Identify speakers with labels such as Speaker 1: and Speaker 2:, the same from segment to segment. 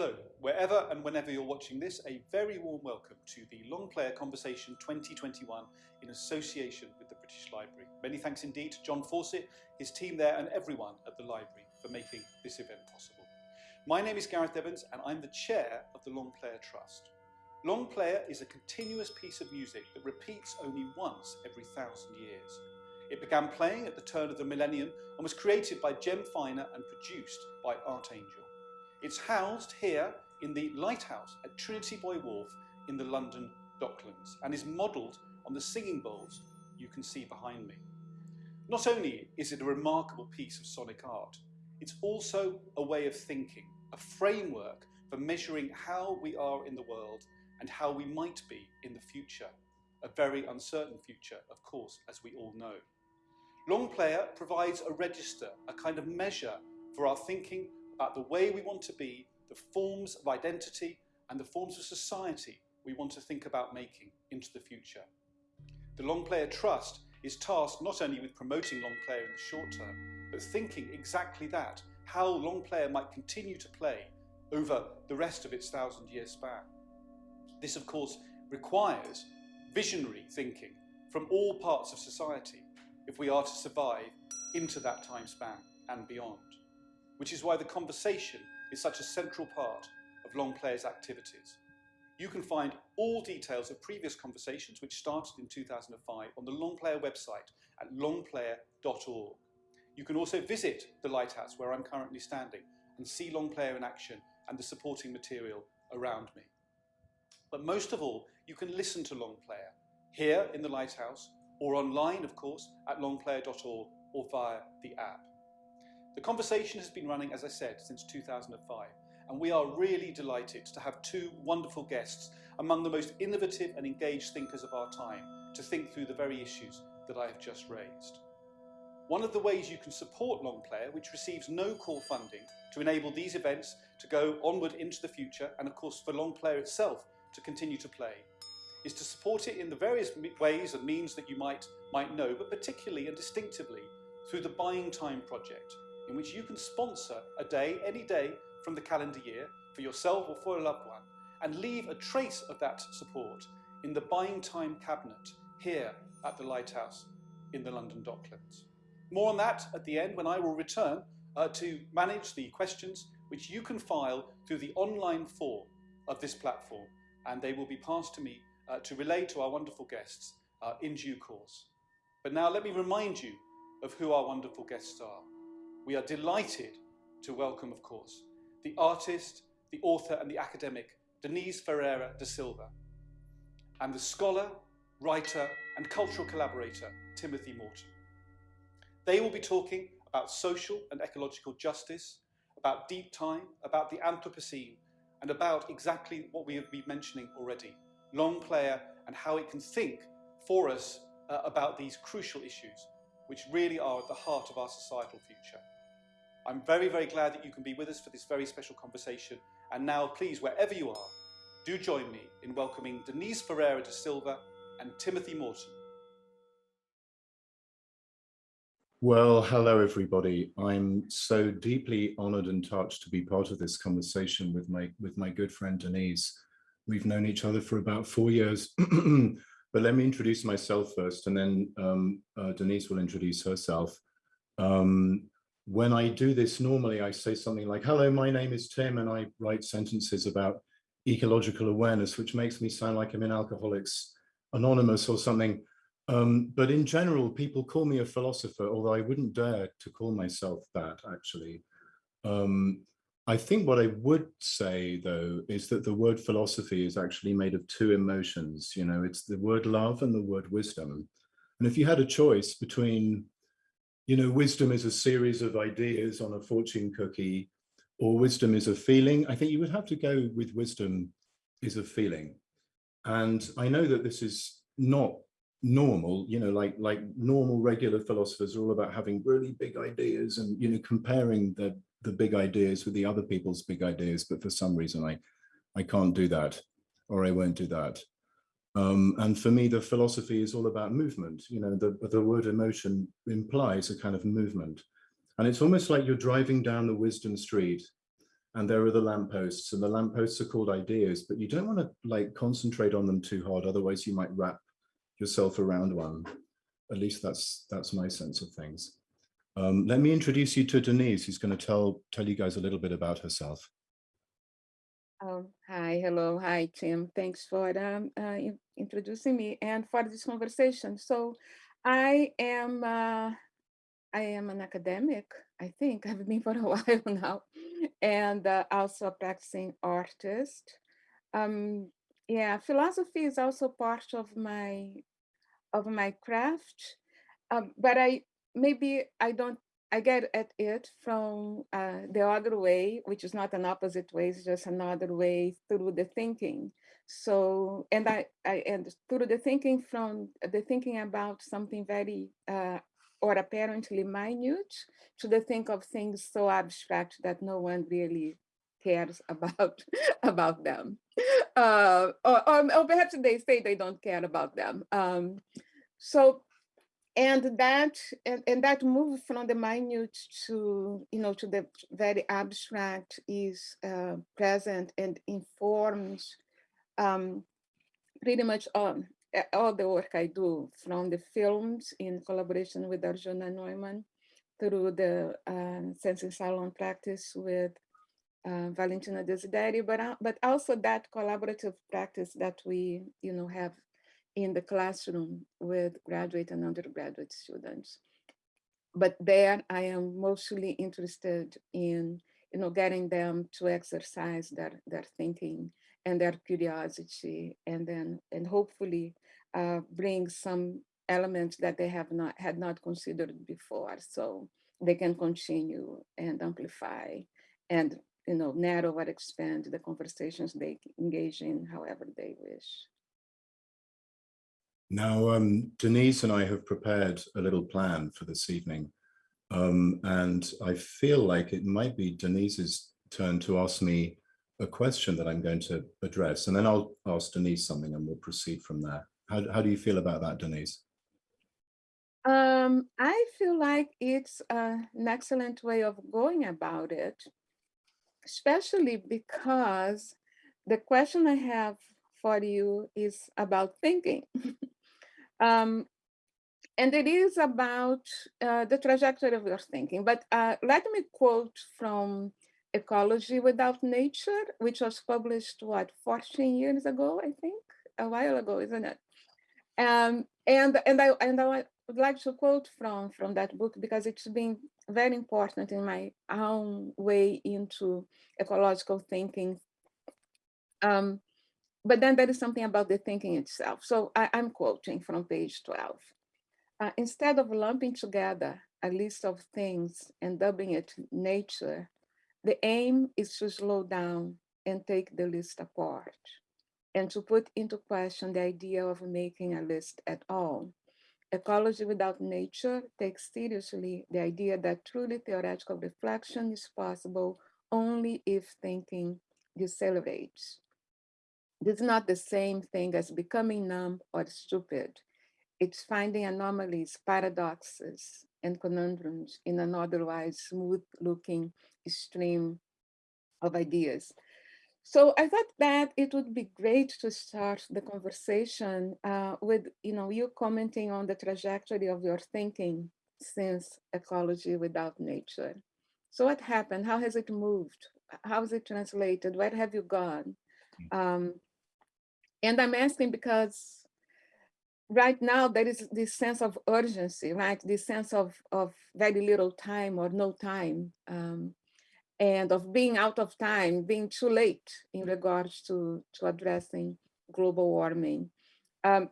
Speaker 1: Hello, wherever and whenever you're watching this, a very warm welcome to the Long Player Conversation 2021 in association with the British Library. Many thanks indeed to John Fawcett, his team there and everyone at the library for making this event possible. My name is Gareth Evans and I'm the chair of the Long Player Trust. Long Player is a continuous piece of music that repeats only once every thousand years. It began playing at the turn of the millennium and was created by Jem Finer and produced by Artangel. It's housed here in the lighthouse at Trinity Buoy Wharf in the London Docklands and is modelled on the singing bowls you can see behind me. Not only is it a remarkable piece of sonic art, it's also a way of thinking, a framework for measuring how we are in the world and how we might be in the future. A very uncertain future, of course, as we all know. Long Player provides a register, a kind of measure for our thinking about the way we want to be, the forms of identity and the forms of society we want to think about making into the future. The Long Player Trust is tasked not only with promoting Long Player in the short term, but thinking exactly that, how Long Player might continue to play over the rest of its thousand year span. This of course requires visionary thinking from all parts of society if we are to survive into that time span and beyond which is why the conversation is such a central part of Long Player's activities. You can find all details of previous conversations which started in 2005 on the Long Player website at longplayer.org. You can also visit the lighthouse where I'm currently standing and see Long Player in action and the supporting material around me. But most of all, you can listen to Long Player here in the lighthouse or online, of course, at longplayer.org or via the app. The conversation has been running, as I said, since 2005, and we are really delighted to have two wonderful guests among the most innovative and engaged thinkers of our time to think through the very issues that I have just raised. One of the ways you can support Longplayer, which receives no core funding to enable these events to go onward into the future, and of course for Longplayer itself to continue to play, is to support it in the various ways and means that you might, might know, but particularly and distinctively through the Buying Time project, in which you can sponsor a day, any day from the calendar year for yourself or for a loved one and leave a trace of that support in the buying time cabinet here at the Lighthouse in the London Docklands. More on that at the end when I will return uh, to manage the questions which you can file through the online form of this platform and they will be passed to me uh, to relay to our wonderful guests uh, in due course. But now let me remind you of who our wonderful guests are we are delighted to welcome, of course, the artist, the author and the academic Denise Ferreira da Silva, and the scholar, writer and cultural collaborator Timothy Morton. They will be talking about social and ecological justice, about deep time, about the Anthropocene, and about exactly what we have been mentioning already, long player and how it can think for us uh, about these crucial issues, which really are at the heart of our societal future. I'm very, very glad that you can be with us for this very special conversation. And now, please, wherever you are, do join me in welcoming Denise Ferreira da Silva and Timothy Morton.
Speaker 2: Well, hello, everybody. I'm so deeply honored and touched to be part of this conversation with my, with my good friend Denise. We've known each other for about four years, but let me introduce myself first, and then um, uh, Denise will introduce herself. Um, when I do this normally, I say something like, hello, my name is Tim, and I write sentences about ecological awareness, which makes me sound like I'm in Alcoholics Anonymous or something. Um, but in general, people call me a philosopher, although I wouldn't dare to call myself that, actually. Um, I think what I would say, though, is that the word philosophy is actually made of two emotions. You know, it's the word love and the word wisdom. And if you had a choice between you know, wisdom is a series of ideas on a fortune cookie, or wisdom is a feeling. I think you would have to go with wisdom is a feeling. And I know that this is not normal, you know, like like normal regular philosophers are all about having really big ideas and, you know, comparing the, the big ideas with the other people's big ideas. But for some reason, I, I can't do that or I won't do that. Um, and for me, the philosophy is all about movement. You know, the, the word emotion implies a kind of movement. And it's almost like you're driving down the wisdom street and there are the lampposts and the lampposts are called ideas, but you don't want to like concentrate on them too hard. Otherwise you might wrap yourself around one. At least that's that's my sense of things. Um, let me introduce you to Denise, who's going to tell tell you guys a little bit about herself.
Speaker 3: Um, hi, hello, hi, Tim. Thanks for um, uh, in introducing me and for this conversation. So I am uh, I am an academic, I think I've been for a while now, and uh, also a practicing artist. Um, yeah, philosophy is also part of my of my craft, um, but I maybe I don't I get at it from uh, the other way, which is not an opposite way, it's just another way through the thinking. So, and I, I and through the thinking from the thinking about something very uh, or apparently minute to the think of things so abstract that no one really cares about about them. Uh, or, or, or, perhaps they say they don't care about them. Um, so and that and, and that move from the minute to you know to the very abstract is uh, present and informs um, pretty much all, all the work I do from the films in collaboration with Arjuna Neumann through the uh, Sensing Salon practice with uh, Valentina Desideri, but, uh, but also that collaborative practice that we you know have in the classroom with graduate and undergraduate students. But there I am mostly interested in you know, getting them to exercise their, their thinking and their curiosity and then and hopefully uh, bring some elements that they have not had not considered before so they can continue and amplify and you know narrow or expand the conversations they engage in however they wish.
Speaker 2: Now, um, Denise and I have prepared a little plan for this evening. Um, and I feel like it might be Denise's turn to ask me a question that I'm going to address. And then I'll ask Denise something and we'll proceed from there. How, how do you feel about that, Denise?
Speaker 3: Um, I feel like it's uh, an excellent way of going about it, especially because the question I have for you is about thinking. Um, and it is about uh, the trajectory of your thinking. But uh, let me quote from Ecology Without Nature, which was published, what, 14 years ago, I think, a while ago, isn't it? Um, and and I and I would like to quote from from that book because it's been very important in my own way into ecological thinking. Um, but then there is something about the thinking itself. So I, am quoting from page 12. Uh, instead of lumping together a list of things and dubbing it nature, the aim is to slow down and take the list apart and to put into question the idea of making a list at all. Ecology without nature takes seriously the idea that truly theoretical reflection is possible only if thinking decelerates. This is not the same thing as becoming numb or stupid. It's finding anomalies, paradoxes, and conundrums in an otherwise smooth looking stream of ideas. So I thought that it would be great to start the conversation uh, with you know you commenting on the trajectory of your thinking since ecology without nature. So what happened? How has it moved? How is it translated? Where have you gone? Mm. Um, and I'm asking because right now there is this sense of urgency, right? This sense of, of very little time or no time um, and of being out of time, being too late in regards to, to addressing global warming. Um,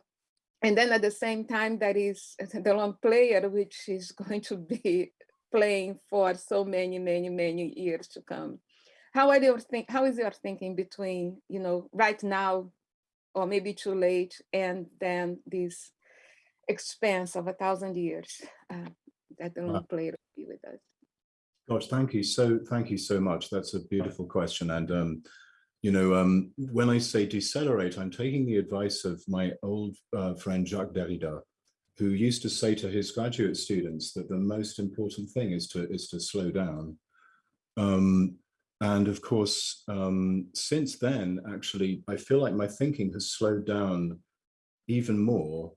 Speaker 3: and then at the same time, there is the long player, which is going to be playing for so many, many, many years to come. How are your think? How is your thinking between, you know, right now or maybe too late, and then this expanse of a thousand years uh, that the long player will be with us.
Speaker 2: Gosh, thank you so thank you so much. That's a beautiful question, and um, you know, um, when I say decelerate, I'm taking the advice of my old uh, friend Jacques Derrida, who used to say to his graduate students that the most important thing is to is to slow down. Um, And of course, um, since then, actually, I feel like my thinking has slowed down even more.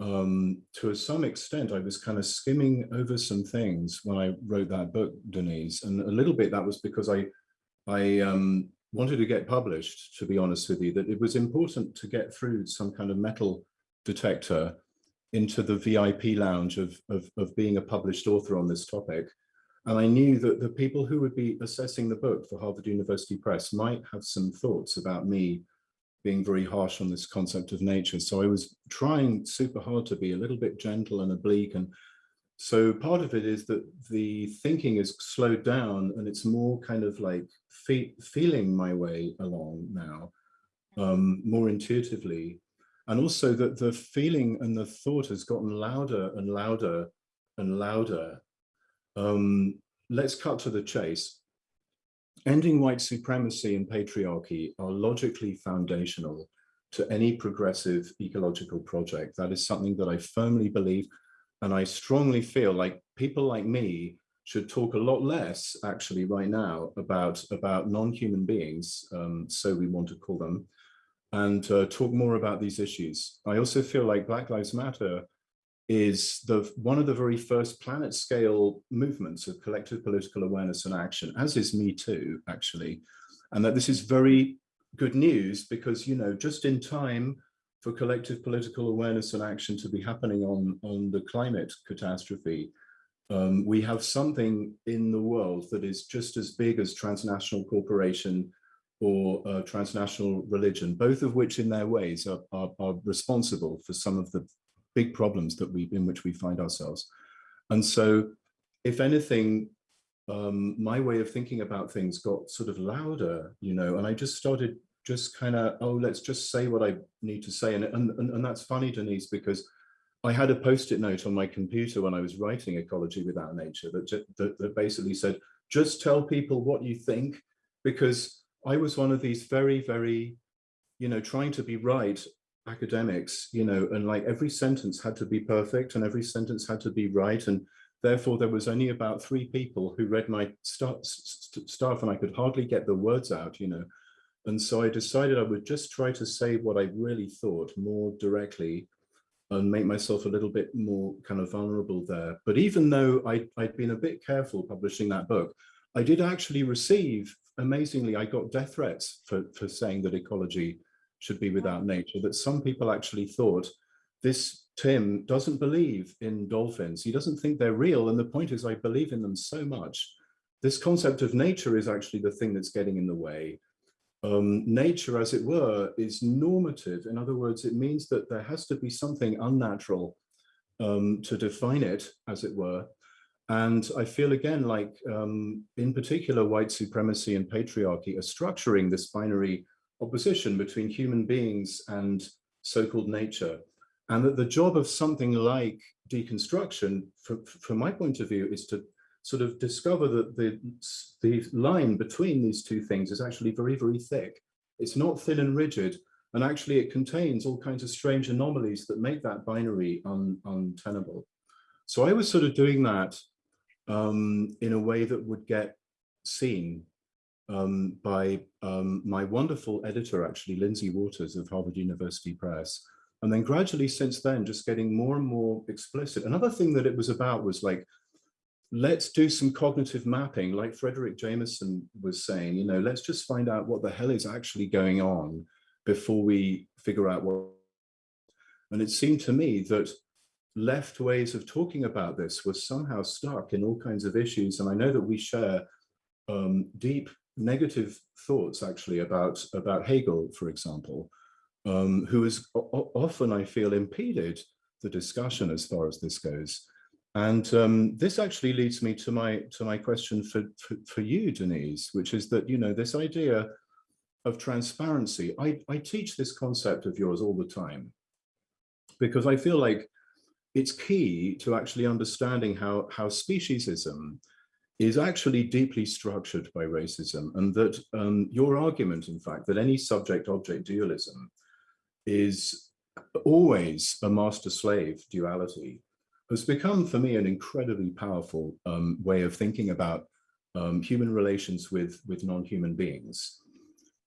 Speaker 2: Um, to some extent, I was kind of skimming over some things when I wrote that book, Denise, and a little bit that was because I, I um, wanted to get published, to be honest with you, that it was important to get through some kind of metal detector into the VIP lounge of, of, of being a published author on this topic. And I knew that the people who would be assessing the book for Harvard University Press might have some thoughts about me being very harsh on this concept of nature. So I was trying super hard to be a little bit gentle and oblique. And so part of it is that the thinking is slowed down and it's more kind of like fe feeling my way along now, um, more intuitively. And also that the feeling and the thought has gotten louder and louder and louder um, let's cut to the chase. Ending white supremacy and patriarchy are logically foundational to any progressive ecological project. That is something that I firmly believe, and I strongly feel like people like me should talk a lot less actually right now about, about non-human beings, um, so we want to call them, and uh, talk more about these issues. I also feel like Black Lives Matter is the one of the very first planet scale movements of collective political awareness and action, as is Me Too, actually. And that this is very good news because, you know, just in time for collective political awareness and action to be happening on, on the climate catastrophe, um, we have something in the world that is just as big as transnational corporation or uh, transnational religion, both of which in their ways are, are, are responsible for some of the big problems that we in which we find ourselves. And so if anything, um, my way of thinking about things got sort of louder, you know, and I just started just kind of, oh, let's just say what I need to say. And, and, and that's funny, Denise, because I had a post-it note on my computer when I was writing Ecology Without Nature that, that, that basically said, just tell people what you think, because I was one of these very, very, you know, trying to be right academics, you know, and like every sentence had to be perfect and every sentence had to be right. And therefore there was only about three people who read my st st stuff and I could hardly get the words out, you know. And so I decided I would just try to say what I really thought more directly and make myself a little bit more kind of vulnerable there. But even though I, I'd been a bit careful publishing that book, I did actually receive, amazingly, I got death threats for, for saying that ecology should be without nature, that some people actually thought this Tim doesn't believe in dolphins. He doesn't think they're real. And the point is, I believe in them so much. This concept of nature is actually the thing that's getting in the way. Um, nature, as it were, is normative. In other words, it means that there has to be something unnatural um, to define it, as it were. And I feel again like, um, in particular, white supremacy and patriarchy are structuring this binary opposition between human beings and so-called nature. And that the job of something like deconstruction, from, from my point of view, is to sort of discover that the, the line between these two things is actually very, very thick. It's not thin and rigid, and actually it contains all kinds of strange anomalies that make that binary un, untenable. So I was sort of doing that um, in a way that would get seen um, by um, my wonderful editor, actually, Lindsay Waters of Harvard University Press. And then gradually since then, just getting more and more explicit. Another thing that it was about was like, let's do some cognitive mapping, like Fredric Jameson was saying, you know, let's just find out what the hell is actually going on before we figure out what. And it seemed to me that left ways of talking about this was somehow stuck in all kinds of issues. And I know that we share um, deep negative thoughts actually about, about Hegel, for example, um, who has often, I feel, impeded the discussion as far as this goes. And um, this actually leads me to my to my question for, for, for you, Denise, which is that, you know, this idea of transparency, I, I teach this concept of yours all the time, because I feel like it's key to actually understanding how, how speciesism is actually deeply structured by racism and that um, your argument, in fact, that any subject-object dualism is always a master-slave duality has become for me an incredibly powerful um, way of thinking about um, human relations with, with non-human beings,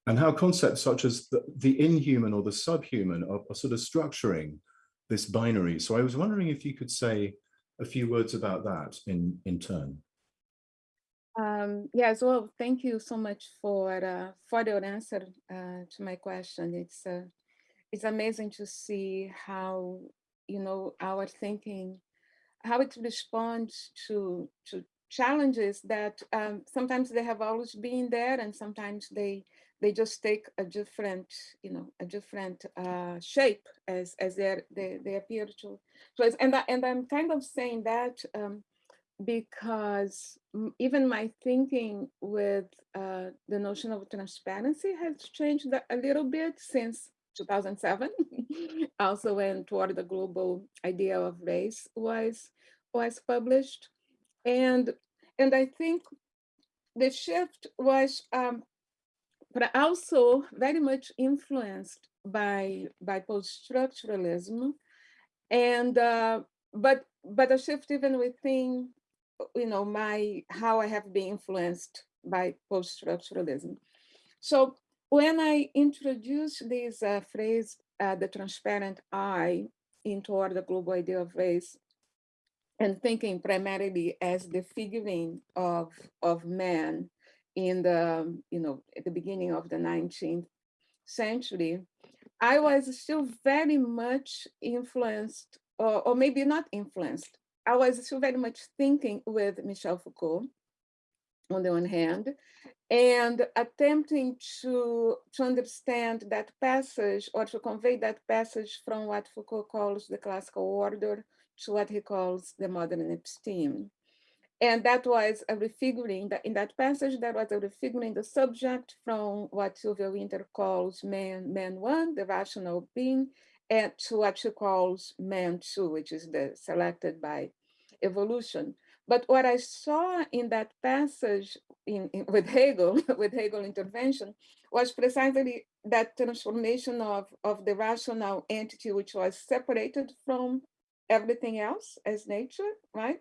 Speaker 2: and how concepts such as the, the inhuman or the subhuman are, are sort of structuring this binary. So I was wondering if you could say a few words about that in, in turn.
Speaker 3: Um, yes, well, thank you so much for uh, for your answer uh, to my question. It's uh, it's amazing to see how you know our thinking, how it responds to to challenges that um, sometimes they have always been there, and sometimes they they just take a different you know a different uh, shape as as they they they appear to. So and I, and I'm kind of saying that. Um, because even my thinking with uh, the notion of transparency has changed a little bit since 2007, also when toward the global idea of race was was published, and and I think the shift was, um, but also very much influenced by by post-structuralism, and uh, but but a shift even within you know, my, how I have been influenced by post-structuralism. So when I introduced this uh, phrase, uh, the transparent eye, into the global idea of race, and thinking primarily as the figuring of, of man in the, you know, at the beginning of the 19th century, I was still very much influenced, or, or maybe not influenced, I was still very much thinking with Michel Foucault on the one hand, and attempting to, to understand that passage or to convey that passage from what Foucault calls the classical order to what he calls the modern episteme. And that was a refiguring, that in that passage, that was a refiguring the subject from what Sylvia Wynter calls man, man one, the rational being, and to what she calls man too, which is the selected by evolution. But what I saw in that passage in, in, with Hegel, with Hegel intervention, was precisely that transformation of, of the rational entity, which was separated from everything else as nature, right?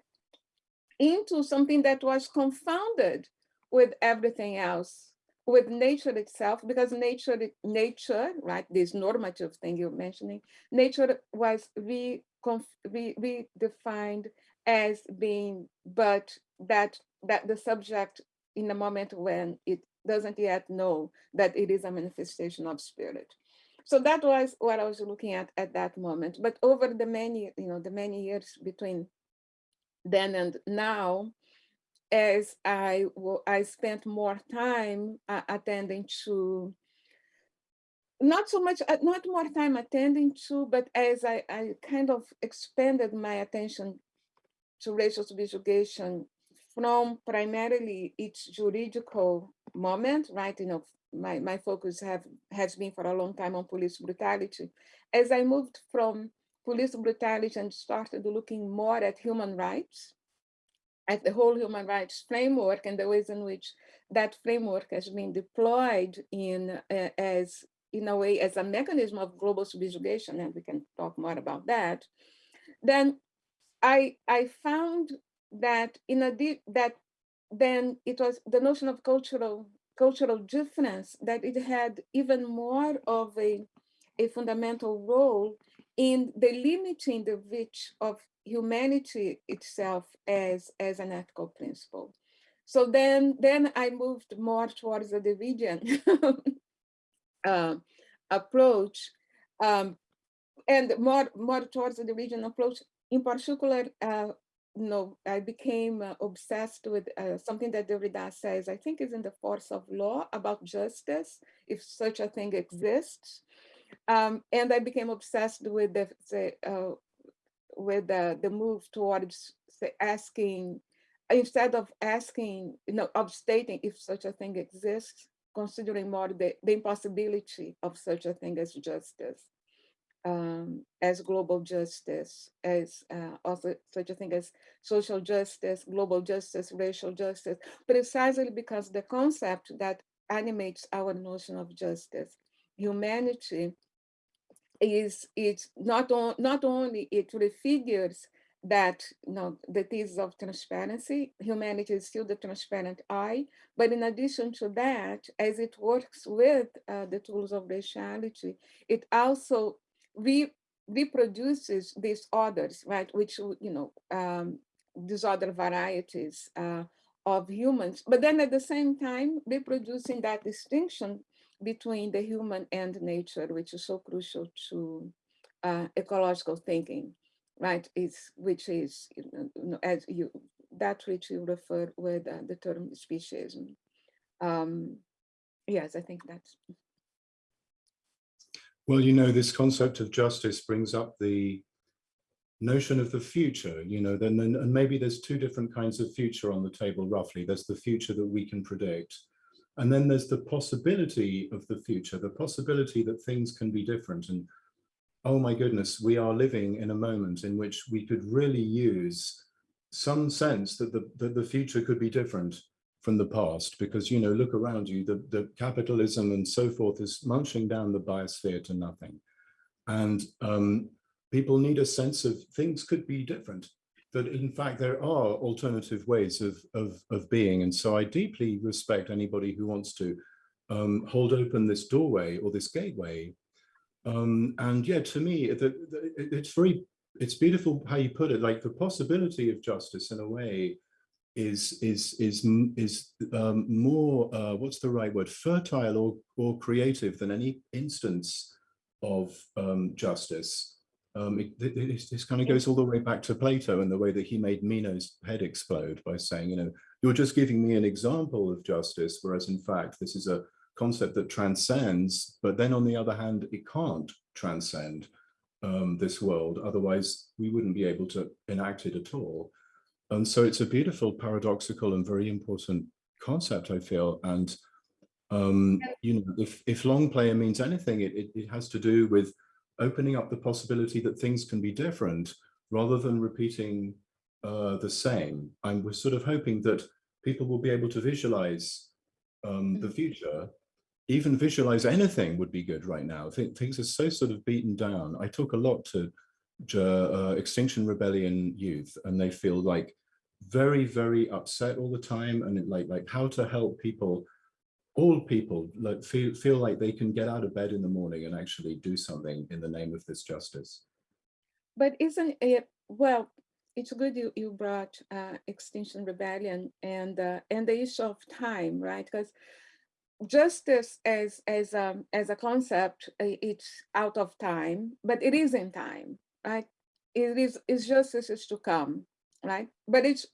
Speaker 3: Into something that was confounded with everything else with nature itself, because nature, nature, right, this normative thing you're mentioning, nature was re, re, redefined as being, but that that the subject in the moment when it doesn't yet know that it is a manifestation of spirit. So that was what I was looking at at that moment. But over the many, you know, the many years between then and now, as I, I spent more time uh, attending to, not so much, uh, not more time attending to, but as I, I kind of expanded my attention to racial subjugation from primarily its juridical moment, right? You know, my, my focus have has been for a long time on police brutality. As I moved from police brutality and started looking more at human rights, at the whole human rights framework and the ways in which that framework has been deployed in uh, as in a way as a mechanism of global subjugation, and we can talk more about that, then I I found that in a that then it was the notion of cultural cultural difference that it had even more of a a fundamental role in the limiting the reach of humanity itself as, as an ethical principle. So then, then I moved more towards the division uh, approach um, and more, more towards the division approach. In particular, uh, you know, I became uh, obsessed with uh, something that Derrida says, I think is in the force of law about justice, if such a thing exists. Um, and I became obsessed with the, the uh, with the, the move towards asking, instead of asking, you know, of stating if such a thing exists, considering more the, the impossibility of such a thing as justice, um, as global justice, as uh, also such a thing as social justice, global justice, racial justice, precisely because the concept that animates our notion of justice, humanity, is it's not on not only it refigures that you know the thesis of transparency humanity is still the transparent eye but in addition to that as it works with uh, the tools of raciality it also re reproduces these others right which you know um, these other varieties uh, of humans but then at the same time reproducing that distinction between the human and nature which is so crucial to uh, ecological thinking right, is which is you know, as you that which you refer with uh, the term speciesism. Um, yes, I think that's.
Speaker 2: Well, you know, this concept of justice brings up the notion of the future, you know, then and maybe there's two different kinds of future on the table roughly. There's the future that we can predict. And then there's the possibility of the future, the possibility that things can be different. And oh my goodness, we are living in a moment in which we could really use some sense that the, that the future could be different from the past because, you know, look around you, the, the capitalism and so forth is munching down the biosphere to nothing. And um, people need a sense of things could be different, that in fact there are alternative ways of, of, of being. And so I deeply respect anybody who wants to um, hold open this doorway or this gateway um, and yeah, to me, the, the, it's very, it's beautiful how you put it, like the possibility of justice in a way is is is is um, more uh, what's the right word fertile or or creative than any instance of um, justice. Um, it, it, this kind of goes all the way back to Plato and the way that he made Meno's head explode by saying, you know, you're just giving me an example of justice, whereas in fact this is a concept that transcends, but then on the other hand, it can't transcend um, this world. Otherwise, we wouldn't be able to enact it at all. And so it's a beautiful, paradoxical, and very important concept, I feel. And, um, you know, if, if long player means anything, it, it, it has to do with opening up the possibility that things can be different rather than repeating uh, the same. And we're sort of hoping that people will be able to visualize um, the mm. future even visualize anything would be good right now. Th things are so sort of beaten down. I talk a lot to uh, Extinction Rebellion youth and they feel like very, very upset all the time and like, like how to help people, all people like feel, feel like they can get out of bed in the morning and actually do something in the name of this justice.
Speaker 3: But isn't it, well, it's good you, you brought uh, Extinction Rebellion and, uh, and the issue of time, right? Because justice as as um as a concept it's out of time but it is in time right it is it's justice is to come right but it's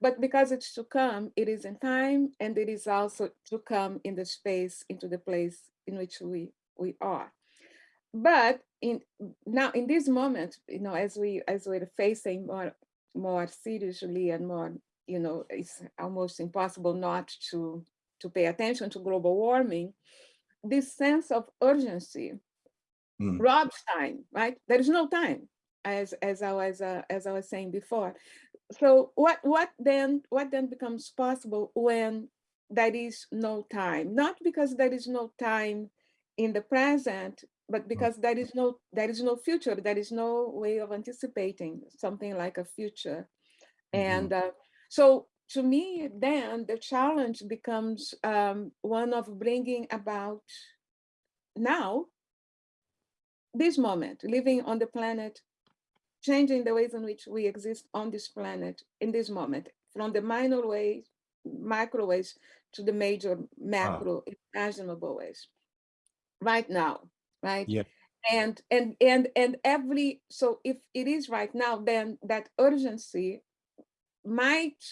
Speaker 3: but because it's to come it is in time and it is also to come in the space into the place in which we we are but in now in this moment you know as we as we're facing more more seriously and more you know it's almost impossible not to to pay attention to global warming, this sense of urgency mm. robs time, right? There is no time, as as I was uh, as I was saying before. So what what then what then becomes possible when there is no time? Not because there is no time in the present, but hmm. because there is no there is no future. There is no way of anticipating something like a future, mm -hmm. and uh, so to me, then the challenge becomes um, one of bringing about now, this moment, living on the planet, changing the ways in which we exist on this planet in this moment, from the minor ways, micro ways, to the major macro ah. imaginable ways, right now, right?
Speaker 2: Yeah.
Speaker 3: And and and and every so if it is right now, then that urgency might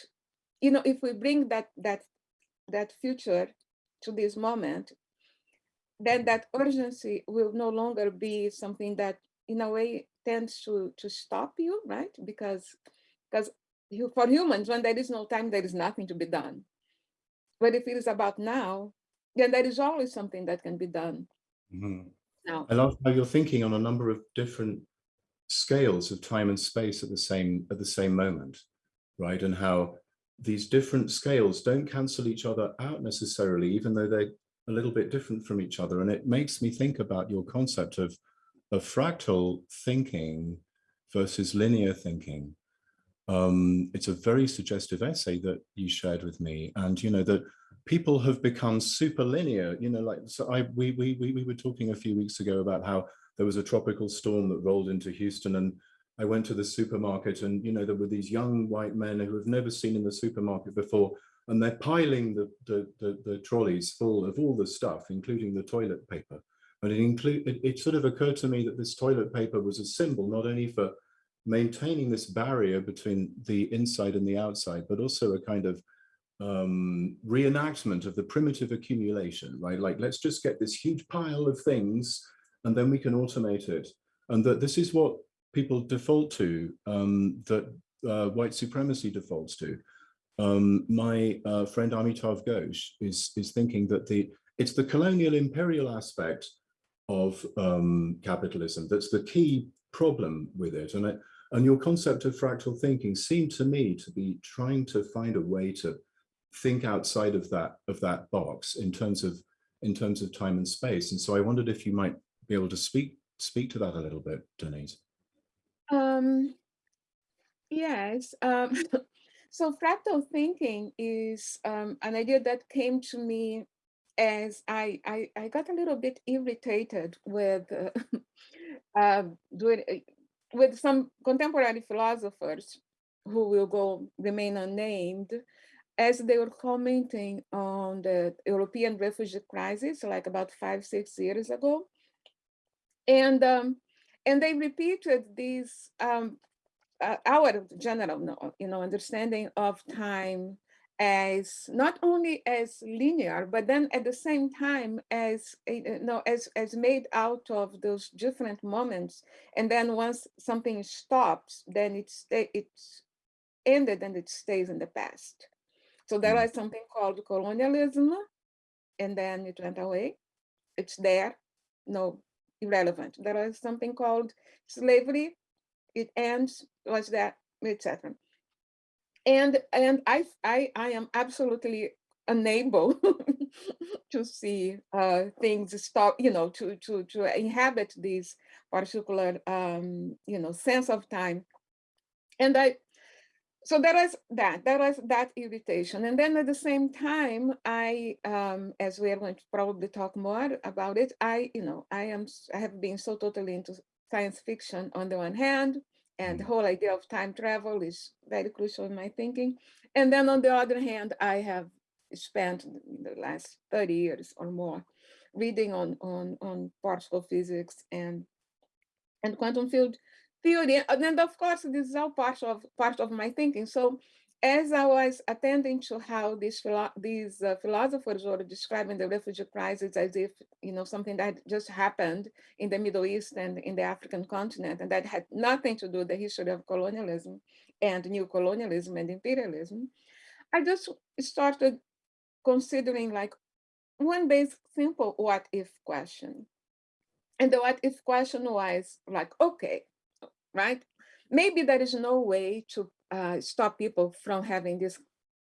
Speaker 3: you know, if we bring that that that future to this moment, then that urgency will no longer be something that in a way tends to to stop you, right? Because because you, for humans, when there is no time, there is nothing to be done. But if it is about now, then there is always something that can be done.
Speaker 2: Mm -hmm. Now. I love how you're thinking on a number of different scales of time and space at the same at the same moment, right? And how these different scales don't cancel each other out necessarily, even though they're a little bit different from each other. And it makes me think about your concept of, of fractal thinking versus linear thinking. Um, it's a very suggestive essay that you shared with me, and you know that people have become super linear. You know, like so I we we we we were talking a few weeks ago about how there was a tropical storm that rolled into Houston, and I went to the supermarket, and you know there were these young white men who have never seen in the supermarket before, and they're piling the the the, the trolleys full of all the stuff, including the toilet paper. And it include it, it sort of occurred to me that this toilet paper was a symbol not only for maintaining this barrier between the inside and the outside, but also a kind of um, reenactment of the primitive accumulation, right? Like, let's just get this huge pile of things and then we can automate it. And that this is what people default to, um, that uh, white supremacy defaults to. Um, my uh, friend Amitav Ghosh is, is thinking that the it's the colonial imperial aspect of um, capitalism that's the key problem with it. And it, and your concept of fractal thinking seemed to me to be trying to find a way to think outside of that of that box in terms of in terms of time and space. And so I wondered if you might be able to speak speak to that a little bit, Denise.
Speaker 3: Um, yes. Um, so fractal thinking is um, an idea that came to me as I, I, I got a little bit irritated with uh, uh, doing, with some contemporary philosophers who will go remain unnamed as they were commenting on the European refugee crisis, like about five, six years ago. And, um, and they repeated these, um, uh, our general you know, understanding of time as not only as linear, but then at the same time as you know, as as made out of those different moments. And then once something stops, then it's it's ended and it stays in the past. So there mm. something called colonialism, and then it went away. It's there, no irrelevant. There is something called slavery. It ends, was that, etc and and I I I am absolutely unable to see uh, things stop, you know, to to to inhabit this particular um, you know sense of time, and I. So there is that, there is that irritation. And then at the same time, I, um, as we are going to probably talk more about it, I, you know, I am, I have been so totally into science fiction on the one hand, and the mm. whole idea of time travel is very crucial in my thinking. And then on the other hand, I have spent the last 30 years or more reading on, on, on particle physics and, and quantum field theory. And then of course, this is all part of, part of my thinking. So as I was attending to how these, these uh, philosophers were describing the refugee crisis as if, you know, something that just happened in the Middle East and in the African continent, and that had nothing to do with the history of colonialism and new colonialism and imperialism, I just started considering like one basic simple what if question. And the what if question was like, okay, right? Maybe there is no way to uh, stop people from having this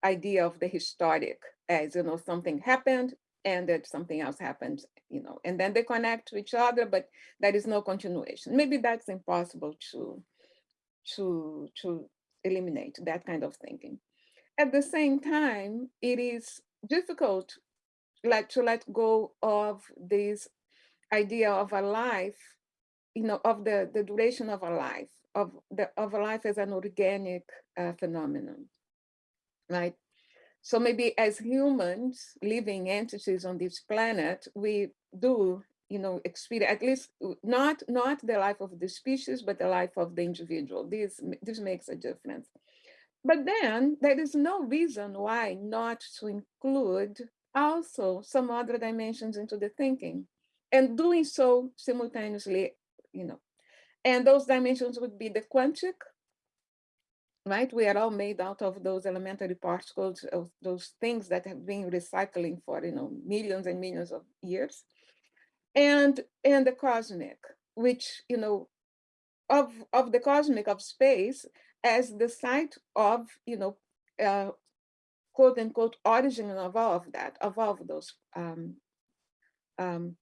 Speaker 3: idea of the historic as, you know, something happened and that something else happened, you know, and then they connect to each other, but there is no continuation. Maybe that's impossible to, to, to eliminate that kind of thinking. At the same time, it is difficult like to let go of this idea of a life, you know, of the, the duration of a life of the of life as an organic uh, phenomenon, right? So maybe as humans, living entities on this planet, we do, you know, experience at least not not the life of the species, but the life of the individual. This this makes a difference. But then there is no reason why not to include also some other dimensions into the thinking, and doing so simultaneously, you know, and those dimensions would be the quantic, right? We are all made out of those elementary particles, of those things that have been recycling for, you know, millions and millions of years. And, and the cosmic, which, you know, of, of the cosmic of space as the site of, you know, uh, quote unquote origin of all of that, of all of those um, um,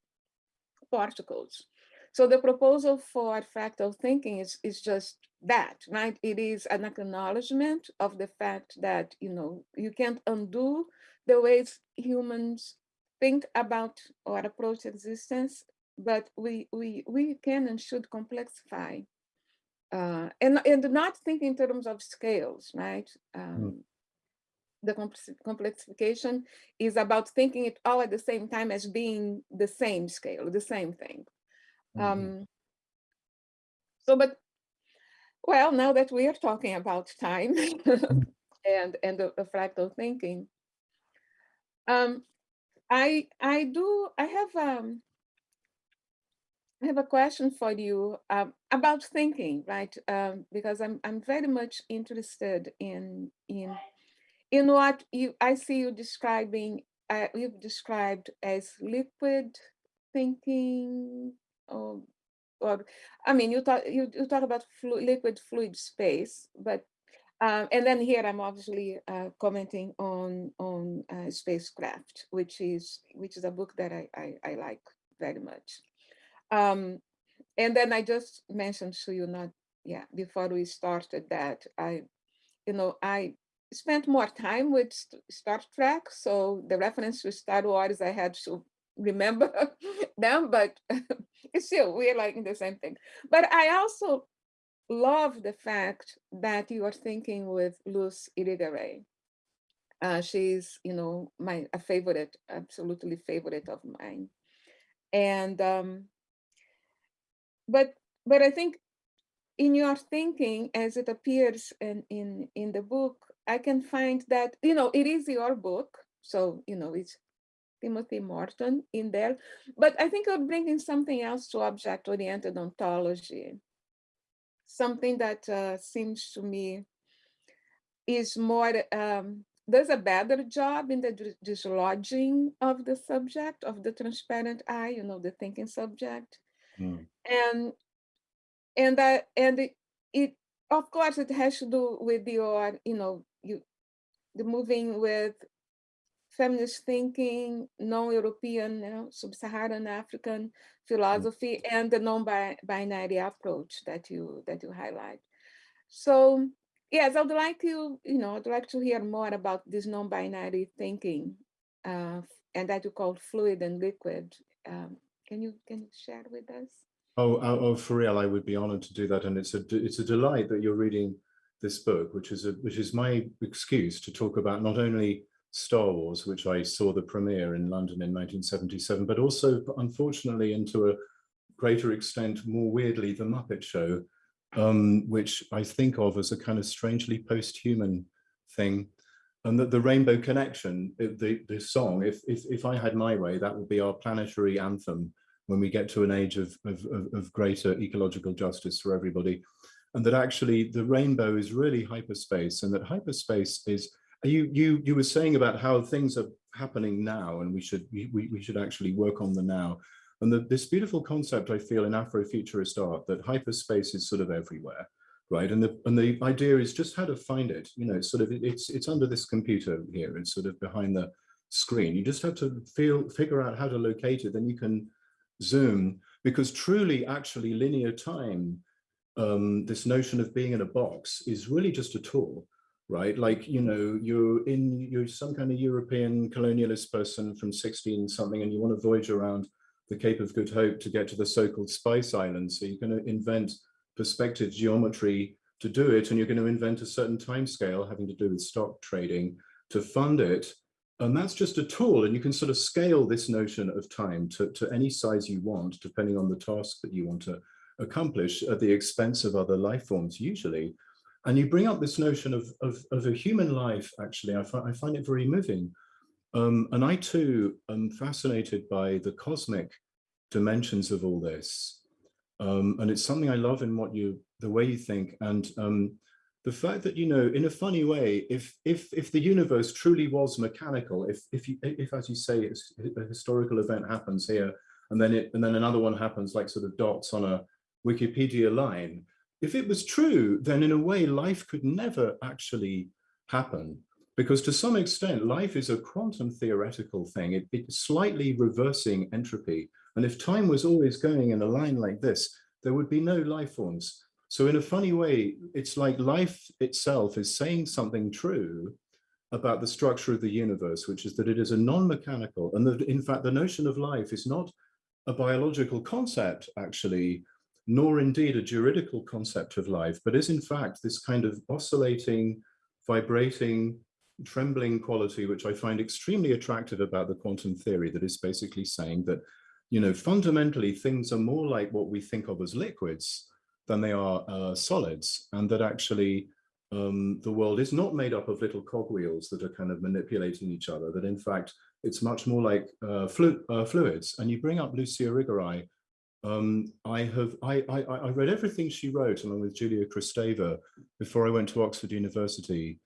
Speaker 3: particles. So the proposal for fractal thinking is, is just that, right? It is an acknowledgement of the fact that, you know, you can't undo the ways humans think about or approach existence, but we, we, we can and should complexify. Uh, and, and not think in terms of scales, right? Um, mm. The complexification is about thinking it all at the same time as being the same scale, the same thing. Mm -hmm. um, so, but, well, now that we are talking about time and, and the, the fractal thinking, um, I, I do, I have, um, I have a question for you um, about thinking, right? Um, because I'm I'm very much interested in in in what you I see you describing. Uh, you've described as liquid thinking, or or I mean, you talk you, you talk about flu liquid fluid space, but um, and then here I'm obviously uh, commenting on on uh, spacecraft, which is which is a book that I I, I like very much. Um, and then I just mentioned to you not, yeah, before we started that I, you know, I spent more time with Star Trek. So the reference to Star Wars, I had to remember them, but still, we're like in the same thing. But I also love the fact that you are thinking with Luce Irigaray. Uh, she's, you know, my a favorite, absolutely favorite of mine. And um, but but I think in your thinking, as it appears in, in, in the book, I can find that, you know, it is your book. So, you know, it's Timothy Morton in there. But I think you're bringing something else to object-oriented ontology. Something that uh, seems to me is more, um, does a better job in the dislodging of the subject, of the transparent eye, you know, the thinking subject. Mm. And and that and it, it of course it has to do with your you know you the moving with feminist thinking, non-European, you know, sub-Saharan African mm. philosophy, and the non-binary approach that you that you highlight. So yes, I'd like you, you know, I'd like to hear more about this non-binary thinking, uh, and that you call fluid and liquid. Um, can you can you share with us?
Speaker 2: Oh, oh, oh, for real, I would be honored to do that. And it's a, it's a delight that you're reading this book, which is, a, which is my excuse to talk about not only Star Wars, which I saw the premiere in London in 1977, but also, unfortunately, and to a greater extent, more weirdly, The Muppet Show, um, which I think of as a kind of strangely post-human thing and that the Rainbow Connection, the, the song, if, if, if I had my way, that would be our planetary anthem when we get to an age of, of, of greater ecological justice for everybody. And that actually the rainbow is really hyperspace and that hyperspace is, you, you, you were saying about how things are happening now and we should, we, we should actually work on the now. And the, this beautiful concept I feel in Afrofuturist art that hyperspace is sort of everywhere right? And the and the idea is just how to find it. You know, it's sort of it's it's under this computer here. It's sort of behind the screen. You just have to feel figure out how to locate it. Then you can zoom because truly, actually, linear time. Um, this notion of being in a box is really just a tool, right? Like you know, you're in you're some kind of European colonialist person from 16 something, and you want to voyage around the Cape of Good Hope to get to the so-called Spice Islands. So you're going to invent perspective geometry to do it, and you're going to invent a certain time scale having to do with stock trading to fund it. And that's just a tool, and you can sort of scale this notion of time to, to any size you want, depending on the task that you want to accomplish at the expense of other life forms, usually. And you bring up this notion of, of, of a human life, actually, I, I find it very moving. Um, and I too am fascinated by the cosmic dimensions of all this. Um, and it's something I love in what you, the way you think. And um, the fact that, you know, in a funny way, if, if, if the universe truly was mechanical, if, if, you, if as you say, a historical event happens here, and then it, and then another one happens like sort of dots on a Wikipedia line, if it was true, then in a way, life could never actually happen because to some extent, life is a quantum theoretical thing. It, it's slightly reversing entropy And if time was always going in a line like this, there would be no life forms. So in a funny way, it's like life itself is saying something true about the structure of the universe, which is that it is a non-mechanical, and that in fact the notion of life is not a biological concept actually, nor indeed a juridical concept of life, but is in fact this kind of oscillating, vibrating, trembling quality, which I find extremely attractive about the quantum theory that is basically saying that, you know, fundamentally things are more like what we think of as liquids than they are uh, solids and that actually um, the world is not made up of little cogwheels that are kind of manipulating each other, that in fact, it's much more like uh, flu uh, fluids. And you bring up Lucia Irigaray. Um, I have I, I, I read everything she wrote along with Julia Kristeva before I went to Oxford University.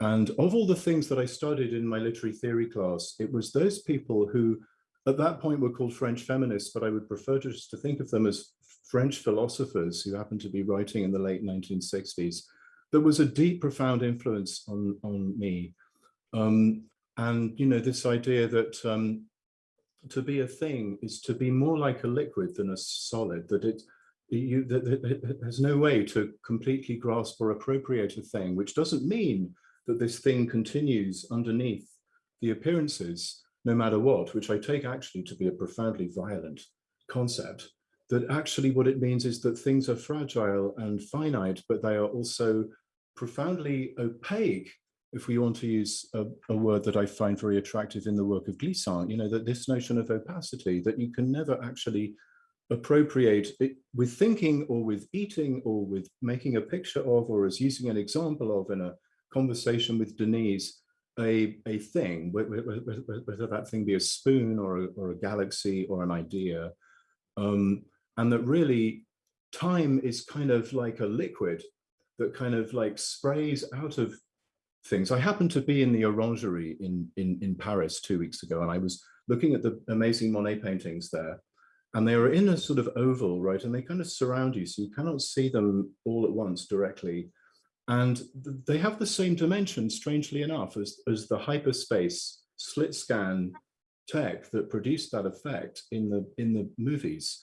Speaker 2: And of all the things that I studied in my literary theory class, it was those people who at that point were called French feminists, but I would prefer just to think of them as French philosophers who happened to be writing in the late 1960s. There was a deep, profound influence on, on me. Um, and, you know, this idea that um, to be a thing is to be more like a liquid than a solid, that it, you, that, that has no way to completely grasp or appropriate a thing, which doesn't mean that this thing continues underneath the appearances, no matter what, which I take actually to be a profoundly violent concept that actually what it means is that things are fragile and finite, but they are also profoundly opaque, if we want to use a, a, word that I find very attractive in the work of Glissant, you know, that this notion of opacity, that you can never actually appropriate it with thinking or with eating or with making a picture of, or as using an example of in a conversation with Denise, a, a thing, whether that thing be a spoon or a, or a galaxy or an idea, um, and that really time is kind of like a liquid that kind of like sprays out of things. I happened to be in the Orangerie in, in, in Paris two weeks ago, and I was looking at the amazing Monet paintings there, and they were in a sort of oval, right? And they kind of surround you, so you cannot see them all at once directly. And they have the same dimension, strangely enough, as, as the hyperspace slit scan tech that produced that effect in the in the movies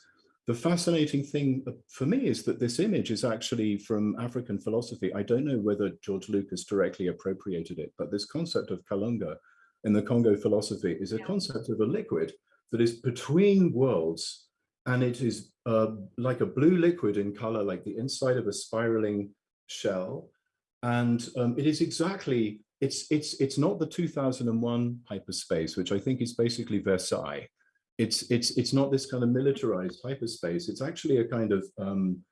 Speaker 2: the fascinating thing uh, for me is that this image is actually from African philosophy. I don't know whether George Lucas directly appropriated it, but this concept of Kalunga in the Congo philosophy is a concept of a liquid that is between worlds and it is uh, like a blue liquid in color, like the inside of a spiraling shell. And um, it is exactly, it's, it's, it's not the 2001 hyperspace, which I think is basically Versailles it's it's it's not this kind of militarized hyperspace. It's actually a kind of um,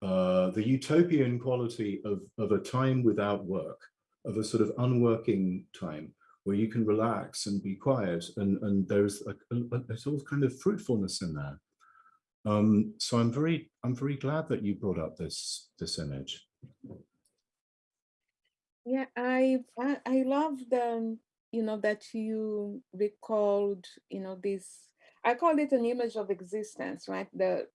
Speaker 2: uh, the utopian quality of of a time without work, of a sort of unworking time where you can relax and be quiet, and and there's a, a, there's all kind of fruitfulness in there. Um, so I'm very I'm very glad that you brought up this this image.
Speaker 3: Yeah, I I, I love the you know that you recalled you know this I call it an image of existence, right? The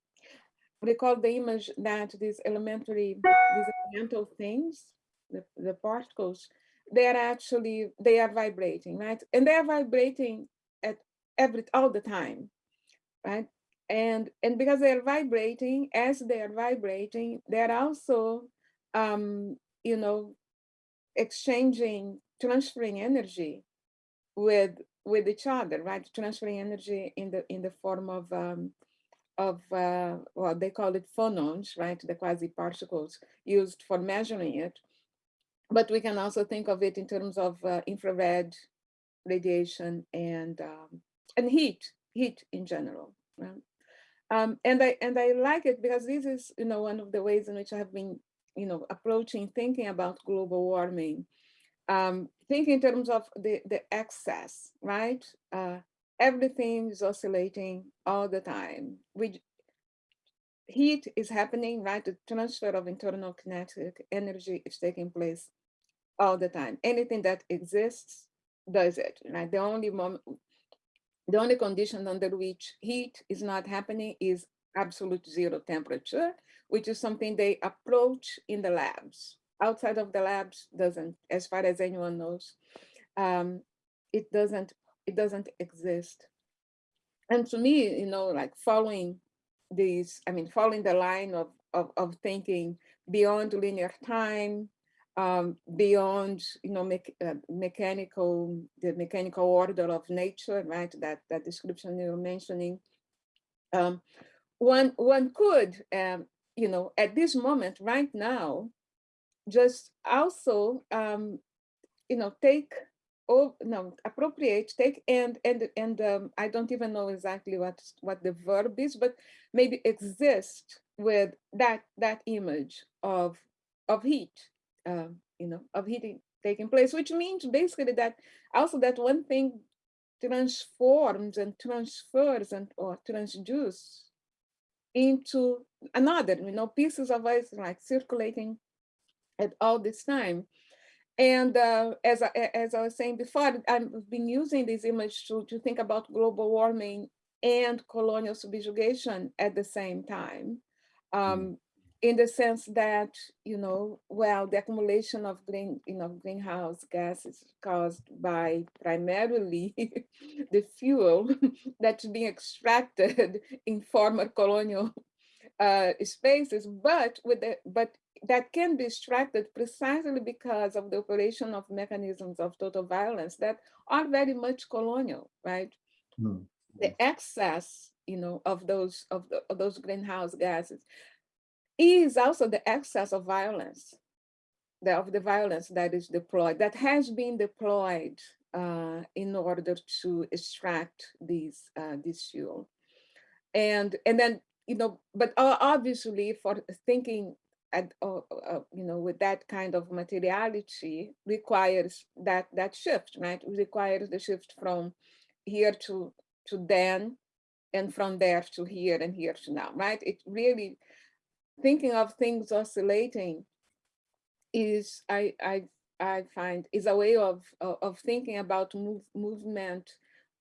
Speaker 3: we call the image that these elementary, these elemental things, the, the particles, they are actually, they are vibrating, right? And they are vibrating at every, all the time, right? And, and because they are vibrating, as they are vibrating, they are also, um, you know, exchanging, transferring energy with with each other, right? Transferring energy in the in the form of um, of uh, well, they call it phonons, right? The quasi particles used for measuring it. But we can also think of it in terms of uh, infrared radiation and um, and heat, heat in general. Right? Um, and I and I like it because this is you know one of the ways in which I have been you know approaching thinking about global warming um, think in terms of the, the excess, right? Uh, everything is oscillating all the time. We, heat is happening, right? The transfer of internal kinetic energy is taking place all the time. Anything that exists does it, right? The only moment, the only condition under which heat is not happening is absolute zero temperature, which is something they approach in the labs, outside of the labs doesn't, as far as anyone knows, um, it doesn't, it doesn't exist. and to me, you know, like following these, I mean, following the line of, of, of thinking beyond linear time, um, beyond, you know, me uh, mechanical, the mechanical order of nature, right? That, that description you were mentioning. Um, one, one could, um, you know, at this moment, right now, just also, um, you know, take oh no appropriate take and and and um, i don't even know exactly what what the verb is but maybe exist with that that image of of heat um, you know of heating taking place which means basically that also that one thing transforms and transfers and or transduces into another you know pieces of us like circulating at all this time and uh, as, I, as I was saying before, I've been using this image to, to think about global warming and colonial subjugation at the same time. Um, mm. In the sense that, you know, well, the accumulation of green, you know, greenhouse gases caused by primarily the fuel that's being extracted in former colonial uh, spaces, but with the, but that can be extracted precisely because of the operation of mechanisms of total violence that are very much colonial, right? Mm. The excess, you know, of those of, the, of those greenhouse gases is also the excess of violence, the, of the violence that is deployed, that has been deployed uh, in order to extract these uh, this fuel, and and then you know, but obviously for thinking at, uh, uh, you know, with that kind of materiality requires that that shift, right? It requires the shift from here to to then, and from there to here and here to now, right? It really thinking of things oscillating is I I I find is a way of of, of thinking about move, movement.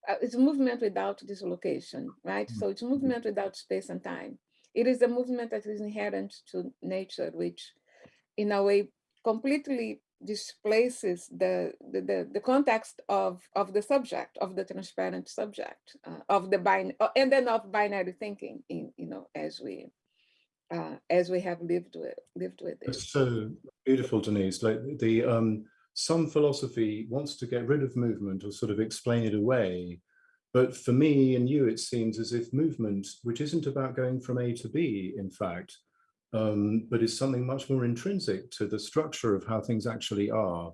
Speaker 3: Uh, it's movement without dislocation, right? Mm -hmm. So it's mm-hmm. movement without space and time. It is a movement that is inherent to nature, which in a way completely displaces the, the, the, the, context of, of the subject, of the transparent subject, uh, of the binary, uh, and then of binary thinking, in, you know, as we uh, as we have lived with lived with it.
Speaker 2: It's so beautiful, Denise. Like the um, some philosophy wants to get rid of movement or sort of explain it away but for me and you, it seems as if movement, which isn't about going from A to B, in fact, um, but is something much more intrinsic to the structure of how things actually are,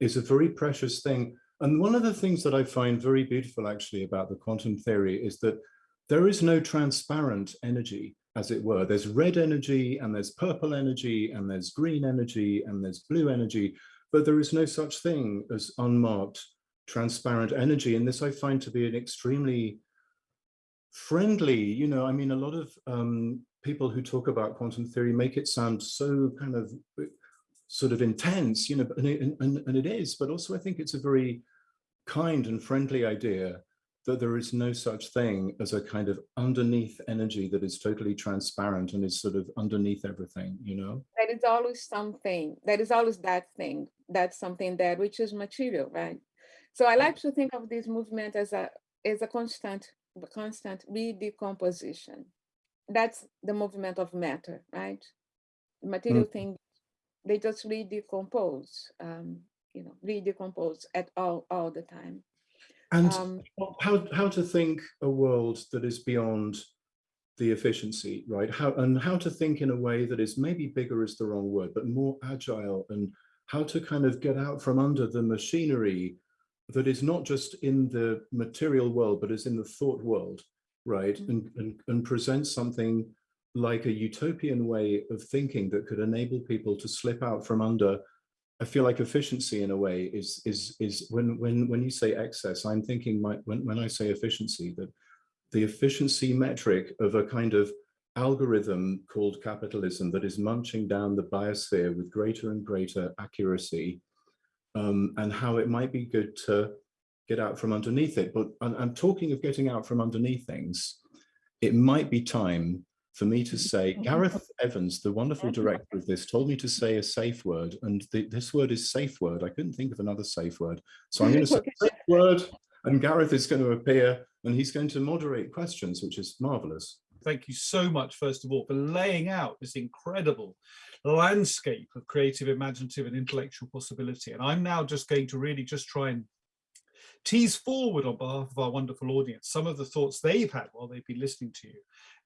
Speaker 2: is a very precious thing. And one of the things that I find very beautiful actually about the quantum theory is that there is no transparent energy, as it were. There's red energy and there's purple energy and there's green energy and there's blue energy, but there is no such thing as unmarked transparent energy. And this I find to be an extremely friendly, you know, I mean, a lot of um, people who talk about quantum theory make it sound so kind of sort of intense, you know, and it, and, and it is, but also I think it's a very kind and friendly idea that there is no such thing as a kind of underneath energy that is totally transparent and is sort of underneath everything, you know?
Speaker 3: There is always something, that is always that thing, that's something there, which is material, right? So I like to think of this movement as a as a constant constant redecomposition. That's the movement of matter, right? The material mm. things, they just redecompose, um, you know, redecompose at all all the time.
Speaker 2: And um, how how to think a world that is beyond the efficiency, right? How and how to think in a way that is maybe bigger is the wrong word, but more agile and how to kind of get out from under the machinery that is not just in the material world, but is in the thought world, right? Mm -hmm. and, and, and presents something like a utopian way of thinking that could enable people to slip out from under I feel like efficiency in a way is is is when when when you say excess, I'm thinking my, when when I say efficiency that the efficiency metric of a kind of algorithm called capitalism that is munching down the biosphere with greater and greater accuracy um, and how it might be good to get out from underneath it. But I'm talking of getting out from underneath things, it might be time for me to say, mm-hmm. Gareth Evans, the wonderful mm-hmm. director of this, told me to say a safe word, and the, this word is safe word. I couldn't think of another safe word. So I'm going to say safe word, and Gareth is going to appear and he's going to moderate questions, which is marvelous.
Speaker 1: Thank you so much, first of all, for laying out this incredible landscape of creative, imaginative and intellectual possibility. And I'm now just going to really just try and tease forward on behalf of our wonderful audience some of the thoughts they've had while they've been listening to you.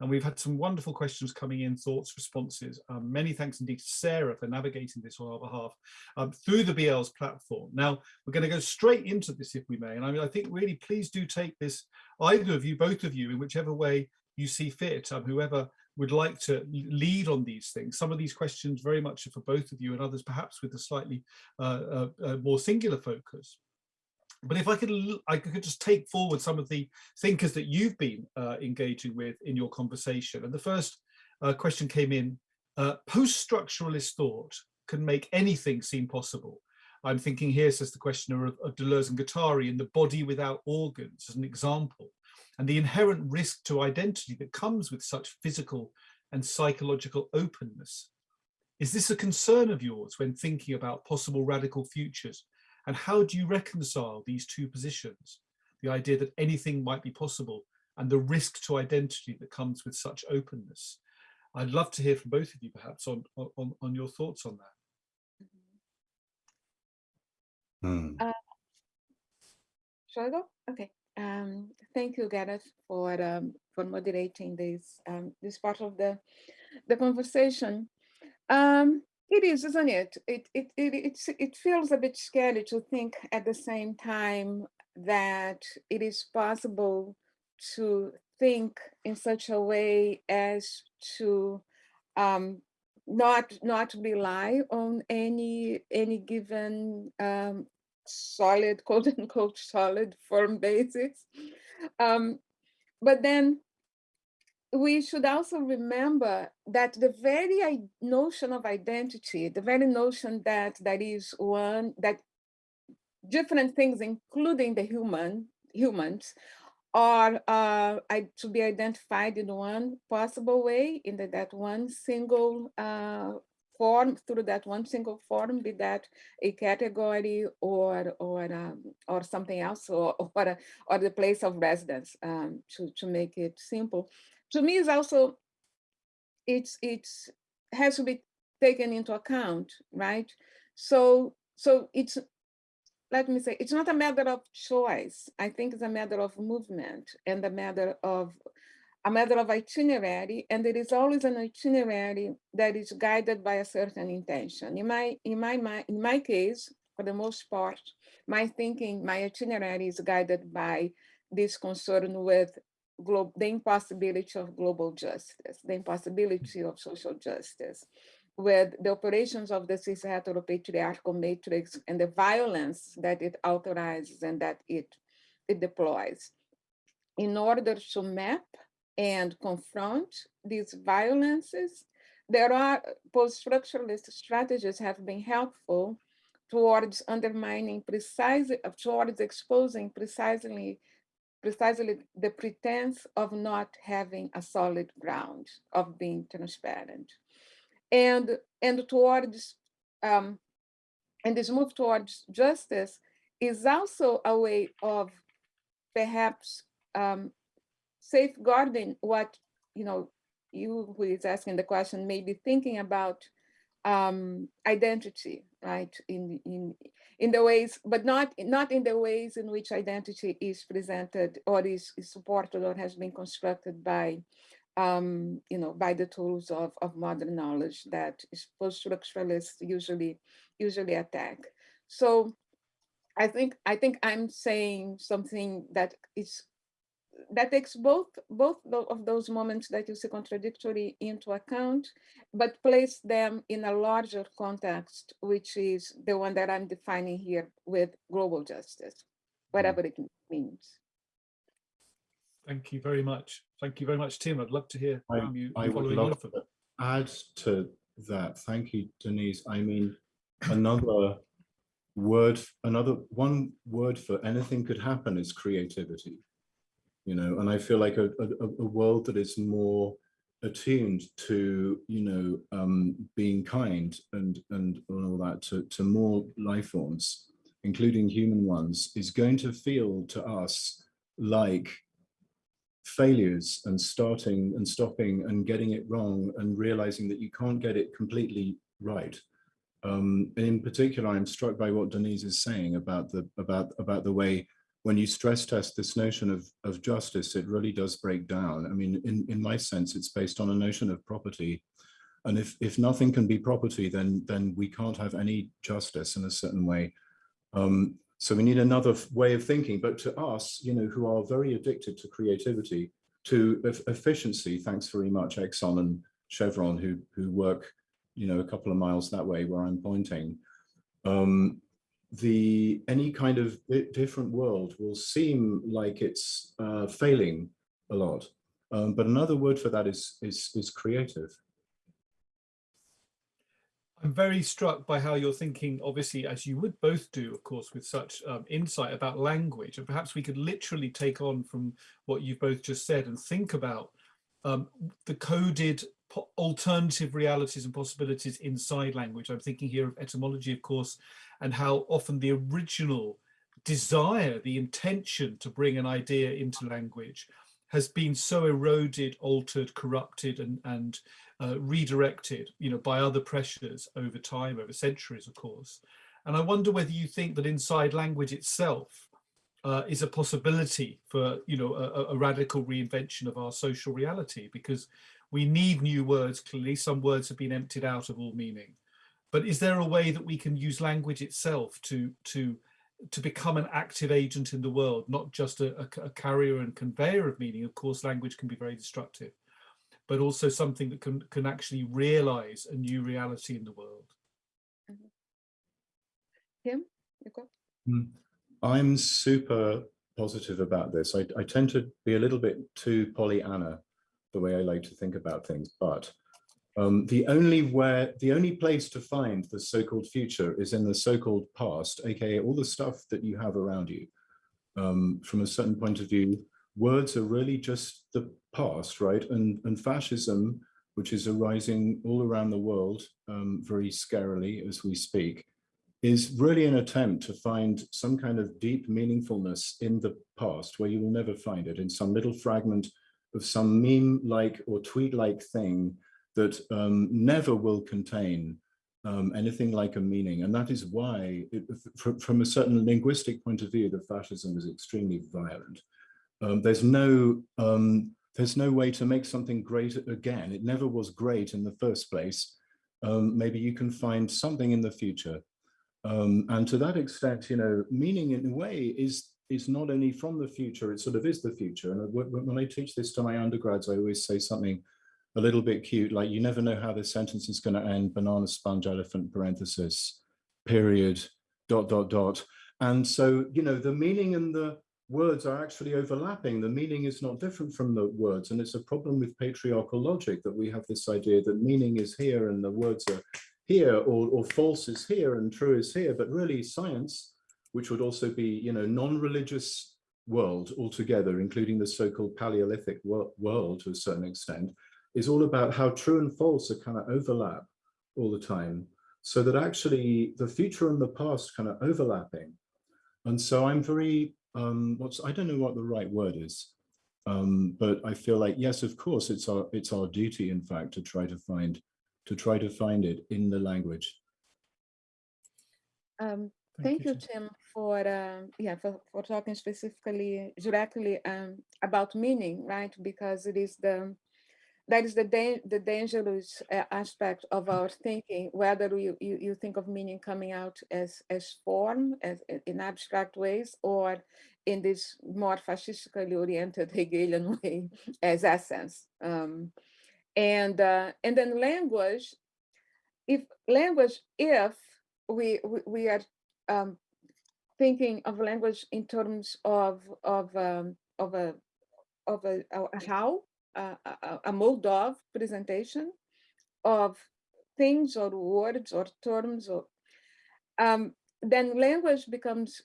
Speaker 1: And we've had some wonderful questions coming in, thoughts, responses. Um, many thanks indeed to Sarah for navigating this on our behalf um, through the BL's platform. Now, we're going to go straight into this if we may. And I mean, I think really please do take this, either of you, both of you, in whichever way you see fit, um, whoever would like to lead on these things. Some of these questions very much are for both of you and others perhaps with a slightly uh, uh, uh, more singular focus. But if I could, I could just take forward some of the thinkers that you've been uh, engaging with in your conversation. And the first uh, question came in, uh, post-structuralist thought can make anything seem possible. I'm thinking here, says the questioner, of, of Deleuze and Guattari in The Body Without Organs as an example, and the inherent risk to identity that comes with such physical and psychological openness. Is this a concern of yours when thinking about possible radical futures and how do you reconcile these two positions? The idea that anything might be possible and the risk to identity that comes with such openness. I'd love to hear from both of you perhaps on, on, on your thoughts on
Speaker 3: that. Mm. Uh, shall I go? Okay. Um, thank you, Gareth, for um, for moderating this um, this part of the the conversation. Um, it is, isn't it? It, it, it, it's, it feels a bit scary to think at the same time that it is possible to think in such a way as to um, not not rely on any any given um, solid quote unquote solid firm basis. Um, but then we should also remember that the very notion of identity, the very notion that that is one that different things, including the human humans, are uh, to be identified in one possible way, in the, that one single uh, form, through that one single form, be that a category or or um, or something else, or or, or the place of residence, um, to to make it simple to me is also it's it's has to be taken into account right? So so it's let me say it's not a matter of choice. I think it's a matter of movement and a matter of a matter of itinerary and there is always an itinerary that is guided by a certain intention. In my in my in my case for the most part my thinking my itinerary is guided by this concern with the impossibility of global justice, the impossibility of social justice, with the operations of the cis heteropatriarchal matrix and the violence that it authorizes and that it, it deploys. In order to map and confront these violences, there are post-structuralist strategies have been helpful towards undermining precisely, towards exposing precisely precisely the pretense of not having a solid ground of being transparent. And, and towards, um, and this move towards justice is also a way of perhaps um, safeguarding what, you know, you who is asking the question may be thinking about um, identity, right? In, in, in the ways, but not, not in the ways in which identity is presented or is, is supported or has been constructed by, um, you know, by the tools of, of modern knowledge that post-structuralists usually, usually attack. So I think, I think I'm saying something that is that takes both both of those moments that you see contradictory into account, but place them in a larger context, which is the one that I'm defining here with global justice, mm-hmm. whatever it means.
Speaker 1: Thank you very much. Thank you very much, Tim. I'd love to hear
Speaker 2: I,
Speaker 1: from you.
Speaker 2: I would love to add to that. Thank you, Denise. I mean, another word, another one word for anything could happen is creativity you know, and I feel like a, a, a world that is more attuned to, you know, um, being kind and, and, all that to, to more life forms including human ones, is going to feel to us like failures and starting and stopping and getting it wrong and realizing that you can't get it completely right. Um, and in particular, I'm struck by what Denise is saying about the about about the way when you stress test this notion of, of justice, it really does break down. I mean, in, in my sense, it's based on a notion of property. And if, if nothing can be property, then, then we can't have any justice in a certain way. Um, so we need another way of thinking. But to us, you know, who are very addicted to creativity, to efficiency, thanks very much, Exxon and Chevron, who, who work, you know, a couple of miles that way where I'm pointing. Um, the any kind of different world will seem like it's uh, failing a lot. Um, but another word for that is, is, is creative.
Speaker 1: I'm very struck by how you're thinking, obviously, as you would both do, of course, with such um, insight about language. And perhaps we could literally take on from what you've both just said and think about um, the coded alternative realities and possibilities inside language. I'm thinking here of etymology, of course, and how often the original desire, the intention to bring an idea into language has been so eroded, altered, corrupted and, and uh, redirected, you know, by other pressures over time, over centuries, of course. And I wonder whether you think that inside language itself uh, is a possibility for, you know, a, a radical reinvention of our social reality, because we need new words, clearly. Some words have been emptied out of all meaning. But is there a way that we can use language itself to, to, to become an active agent in the world, not just a, a, a carrier and conveyor of meaning? Of course, language can be very destructive, but also something that can, can actually realize a new reality in the world.
Speaker 3: Tim, you go.
Speaker 2: Hmm. I'm super positive about this. I, I tend to be a little bit too Pollyanna the way I like to think about things. But um, the only where the only place to find the so-called future is in the so-called past, aka all the stuff that you have around you. Um, from a certain point of view, words are really just the past, right? And and fascism, which is arising all around the world um, very scarily as we speak, is really an attempt to find some kind of deep meaningfulness in the past where you will never find it in some little fragment of some meme-like or tweet-like thing that um, never will contain um, anything like a meaning. And that is why, it, from, from, a certain linguistic point of view, the fascism is extremely violent. Um, there's no um, there's no way to make something great again. It never was great in the first place. Um, maybe you can find something in the future. Um, and to that extent, you know, meaning in a way is is not only from the future, it sort of is the future. And when I teach this to my undergrads, I always say something a little bit cute, like you never know how this sentence is going to end, banana, sponge, elephant, parenthesis, period, dot, dot, dot. And so, you know, the meaning and the words are actually overlapping. The meaning is not different from the words. And it's a problem with patriarchal logic that we have this idea that meaning is here and the words are here or, or false is here and true is here. But really science which would also be, you know, non-religious world altogether, including the so-called Paleolithic world to a certain extent, is all about how true and false are kind of overlap all the time. So that actually the future and the past kind of overlapping. And so I'm very, um, what's, I don't know what the right word is, um, but I feel like, yes, of course, it's our, it's our duty, in fact, to try to find, to try to find it in the language.
Speaker 3: Um, Thank, you, Tim, for uh, yeah for, for talking specifically directly um, about meaning, right? Because it is the that is the da the dangerous uh, aspect of our thinking. Whether you, you you think of meaning coming out as as form, as in abstract ways, or in this more fascistically oriented Hegelian way as essence. Um, and uh, and then language, if language, if we, we, we are um, thinking of language in terms of of um, of a of a, a how a, a, mode of presentation of things or words or terms or um, then language becomes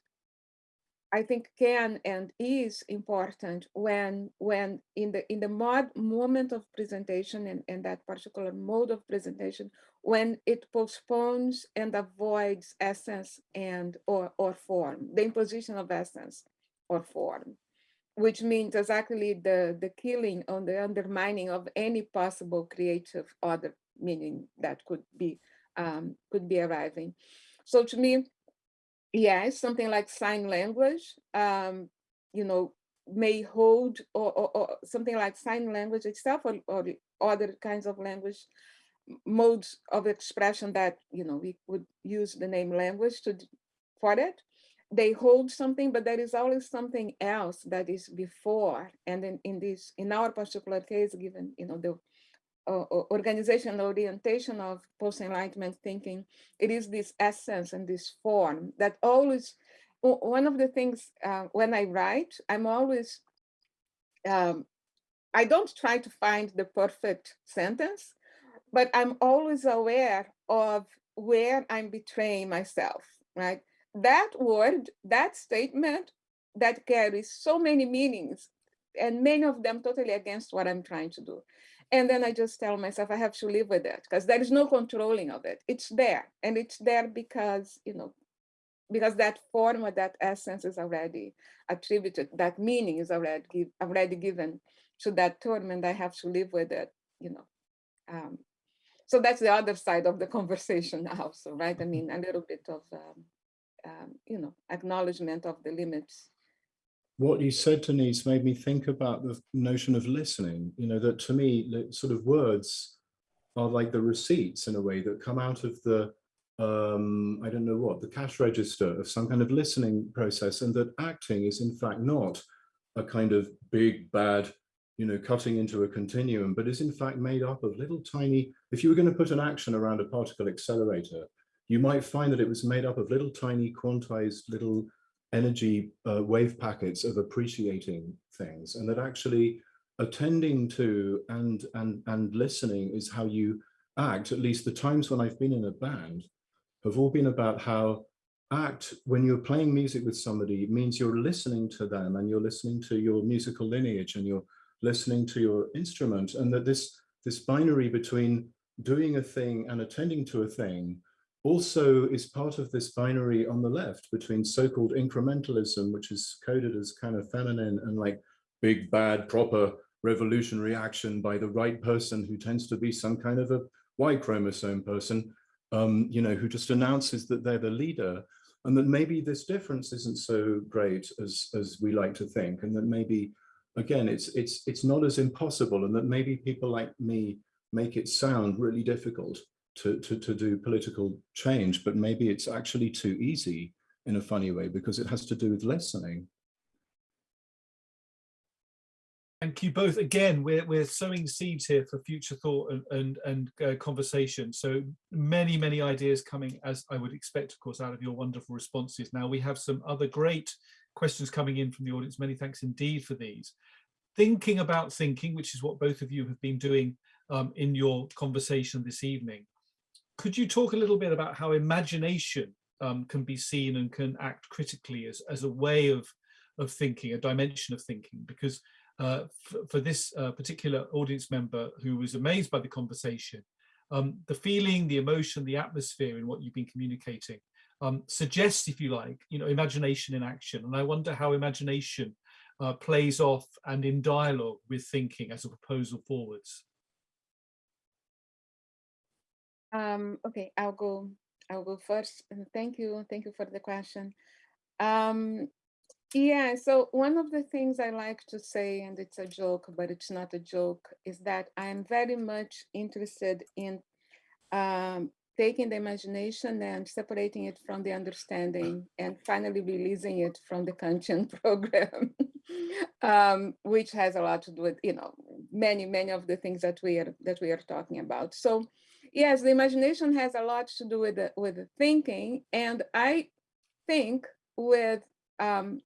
Speaker 3: I think can and is important when when in the in the mod moment of presentation and, and that particular mode of presentation when it postpones and avoids essence and or or form the imposition of essence or form which means exactly the the killing or the undermining of any possible creative other meaning that could be um, could be arriving. So to me yes, something like sign language, um, you know, may hold or, or, or, something like sign language itself or, or other kinds of language modes of expression that, you know, we would use the name language to for it. They hold something, but there is always something else that is before. And in, in this, in our particular case, given, you know, the organizational orientation of post-enlightenment thinking, it is this essence and this form that always, one of the things uh, when I write, I'm always, um, I don't try to find the perfect sentence, but I'm always aware of where I'm betraying myself, right? That word, that statement that carries so many meanings and many of them totally against what I'm trying to do. And then I just tell myself I have to live with it because there is no controlling of it. It's there and it's there because, you know, because that form or that essence is already attributed, that meaning is already, give, already given to that term and I have to live with it, you know. Um, so that's the other side of the conversation also, right? I mean, a little bit of, um, um, you know, acknowledgement of the limits
Speaker 2: what you said, Denise, made me think about the notion of listening. You know, that to me, sort of words are like the receipts in a way that come out of the, um, I don't know what, the cash register of some kind of listening process and that acting is in fact not a kind of big, bad, you know, cutting into a continuum, but is in fact made up of little tiny, if you were going to put an action around a particle accelerator, you might find that it was made up of little tiny quantized little energy uh, wave packets of appreciating things and that actually attending to and and and listening is how you act at least the times when I've been in a band have all been about how act when you're playing music with somebody means you're listening to them and you're listening to your musical lineage and you're listening to your instrument and that this this binary between doing a thing and attending to a thing also is part of this binary on the left between so-called incrementalism, which is coded as kind of feminine and like big, bad, proper revolutionary action by the right person who tends to be some kind of a Y chromosome person, um, you know, who just announces that they're the leader and that maybe this difference isn't so great as, as we like to think. And that maybe, again, it's, it's, it's not as impossible and that maybe people like me make it sound really difficult to, to, to do political change, but maybe it's actually too easy in a funny way because it has to do with listening.
Speaker 1: Thank you both. Again, we're, we're sowing seeds here for future thought and, and, and uh, conversation. So many, many ideas coming, as I would expect, of course, out of your wonderful responses. Now, we have some other great questions coming in from the audience. Many thanks indeed for these. Thinking about thinking, which is what both of you have been doing um, in your conversation this evening could you talk a little bit about how imagination um, can be seen and can act critically as, as a way of, of thinking, a dimension of thinking? Because uh, for this uh, particular audience member who was amazed by the conversation, um, the feeling, the emotion, the atmosphere in what you've been communicating um, suggests, if you like, you know, imagination in action. And I wonder how imagination uh, plays off and in dialogue with thinking as a proposal forwards.
Speaker 3: Um, okay, I'll go. I'll go first. Thank you. Thank you for the question. Um, yeah, so one of the things I like to say, and it's a joke, but it's not a joke, is that I'm very much interested in um, taking the imagination and separating it from the understanding and finally releasing it from the Kantian program, um, which has a lot to do with, you know, many, many of the things that we are that we are talking about. So yes, the imagination has a lot to do with the, with the thinking. And I think with um,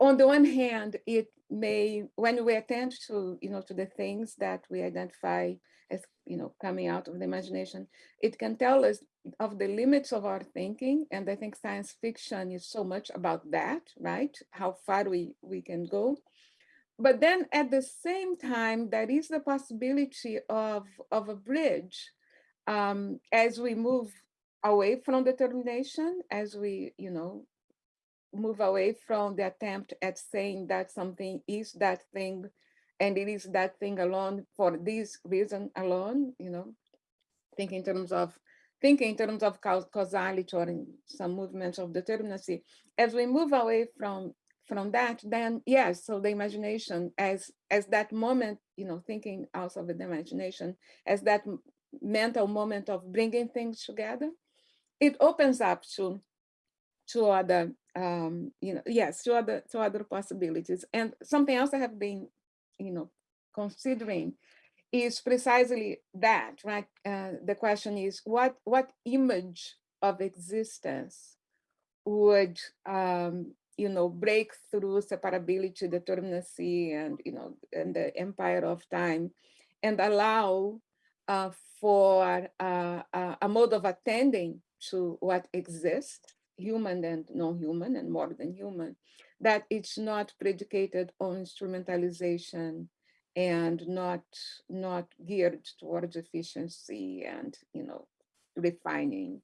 Speaker 3: on the one hand, it may, when we attend to, you know, to the things that we identify as, you know, coming out of the imagination, it can tell us of the limits of our thinking. And I think science fiction is so much about that, right? How far we, we can go. But then at the same time, there is the possibility of, of a bridge um, as we move away from determination, as we, you know, move away from the attempt at saying that something is that thing and it is that thing alone for this reason alone, you know, think in terms of thinking in terms of causality or in some movements of determinacy. As we move away from from that, then yes, so the imagination as as that moment, you know, thinking also of the imagination as that mental moment of bringing things together, it opens up to to other um, you know, yes, to other to other possibilities. And something else I have been, you know, considering is precisely that, right? Uh, the question is what what image of existence would um, you know break through separability, determinacy, and you know, and the empire of time, and allow uh, for uh, a mode of attending to what exists human and non-human and more than human, that it's not predicated on instrumentalization and not not geared towards efficiency and you know refining,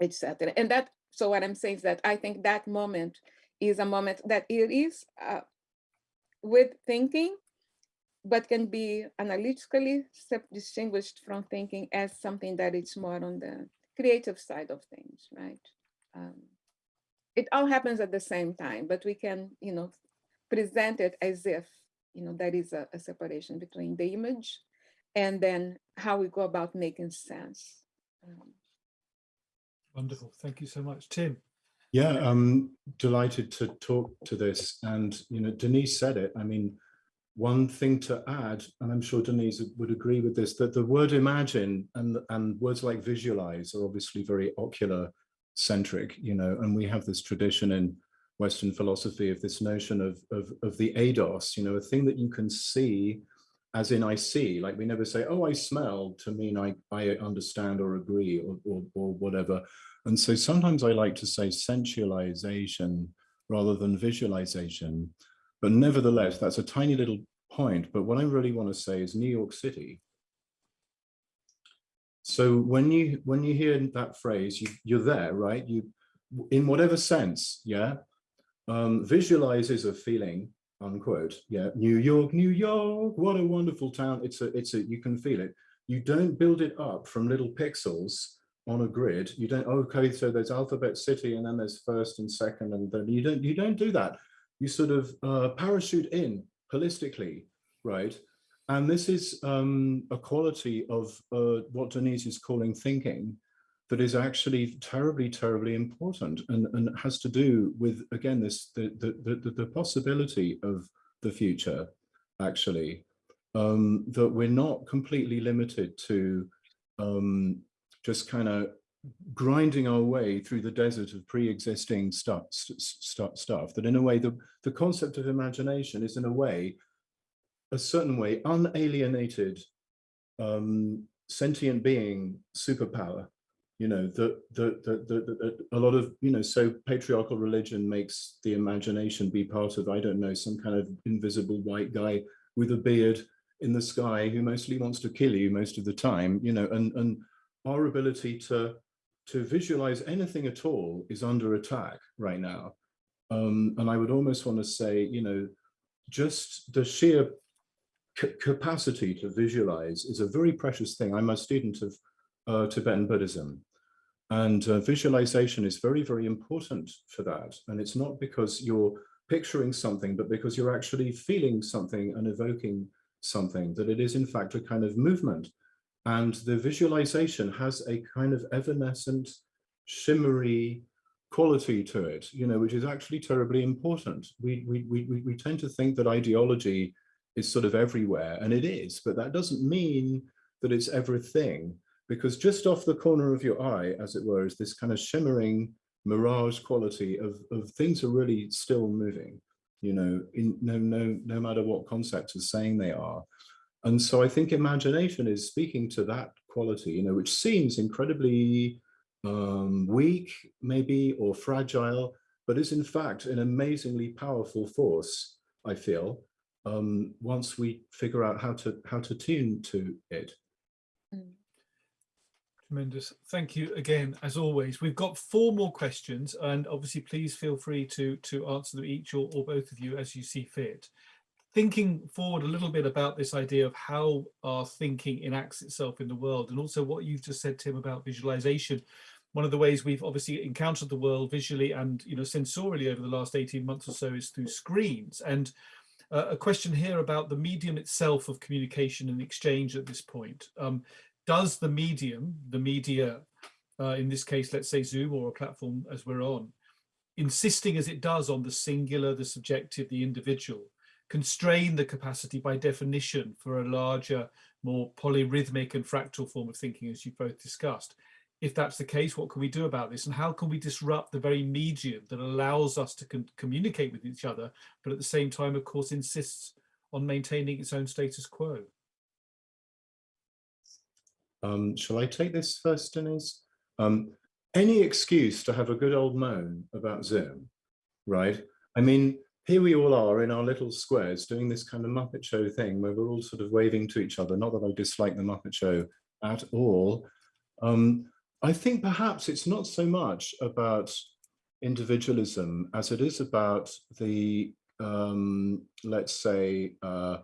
Speaker 3: etc. And that so what I'm saying is that I think that moment is a moment that it is uh, with thinking, but can be analytically distinguished from thinking as something that is more on the creative side of things, right? um, it all happens at the same time, but we can, you know, present it as if, you know, that is a, a separation between the image and then how we go about making sense. Um,
Speaker 1: Wonderful. Thank you so much. Tim.
Speaker 2: Yeah, I'm delighted to talk to this. And, you know, Denise said it. I mean, one thing to add, and I'm sure Denise would agree with this, that the word imagine and, and words like visualize are obviously very ocular centric, you know, and we have this tradition in Western philosophy of this notion of, of, of the eidos, you know, a thing that you can see as in I see, like we never say, oh, I smell to mean I, I understand or agree or, or, or whatever. And so sometimes I like to say sensualization rather than visualization. But nevertheless, that's a tiny little point. But what I really want to say is New York City so when you when you hear that phrase, you, you're there, right? You, in whatever sense, yeah. Um, visualizes a feeling, unquote. Yeah, New York, New York, what a wonderful town. It's a, it's a, you can feel it. You don't build it up from little pixels on a grid. You don't. Okay, so there's Alphabet City, and then there's first and second, and then you don't. You don't do that. You sort of uh, parachute in holistically, right? And this is um, a quality of uh, what Denise is calling thinking that is actually terribly, terribly important and, and has to do with, again, this the, the, the, the possibility of the future, actually, um, that we're not completely limited to um, just kind of grinding our way through the desert of pre-existing stuff, st stuff, that in a way, the, the concept of imagination is in a way a certain way unalienated um, sentient being superpower. You know that the, a lot of you know so patriarchal religion makes the imagination be part of i don't know some kind of invisible white guy with a beard in the sky who mostly wants to kill you most of the time you know and and our ability to to visualize anything at all is under attack right now um, and i would almost want to say you know just the sheer capacity to visualize is a very precious thing. I'm a student of uh, Tibetan Buddhism and uh, visualization is very, very important for that. And it's not because you're picturing something, but because you're actually feeling something and evoking something, that it is in fact a kind of movement. And the visualization has a kind of evanescent, shimmery quality to it, you know, which is actually terribly important. We, we, we, we tend to think that ideology is sort of everywhere, and it is, but that doesn't mean that it's everything, because just off the corner of your eye, as it were, is this kind of shimmering mirage quality of, of things are really still moving. you know, in no, no, no matter what concept is saying they are. And so I think imagination is speaking to that quality, you know, which seems incredibly um, weak, maybe, or fragile, but is in fact an amazingly powerful force, I feel, um, once we figure out how to how to tune to it.
Speaker 3: Mm.
Speaker 1: Tremendous. Thank you again, as always. We've got four more questions, and obviously, please feel free to to answer them each or, or both of you as you see fit. Thinking forward a little bit about this idea of how our thinking enacts itself in the world, and also what you've just said, Tim, about visualization. One of the ways we've obviously encountered the world visually and you know sensorially over the last 18 months or so is through screens. And uh, a question here about the medium itself of communication and exchange at this point. Um, does the medium, the media, uh, in this case, let's say Zoom or a platform as we're on, insisting as it does on the singular, the subjective, the individual, constrain the capacity by definition for a larger, more polyrhythmic and fractal form of thinking, as you both discussed. If that's the case, what can we do about this? And how can we disrupt the very medium that allows us to communicate with each other, but at the same time, of course, insists on maintaining its own status quo?
Speaker 2: Um, shall I take this first, Denise? Um, any excuse to have a good old moan about Zoom, right? I mean, here we all are in our little squares doing this kind of Muppet Show thing where we're all sort of waving to each other. Not that I dislike the Muppet Show at all. Um, I think perhaps it's not so much about individualism as it is about the, um, let's say, uh,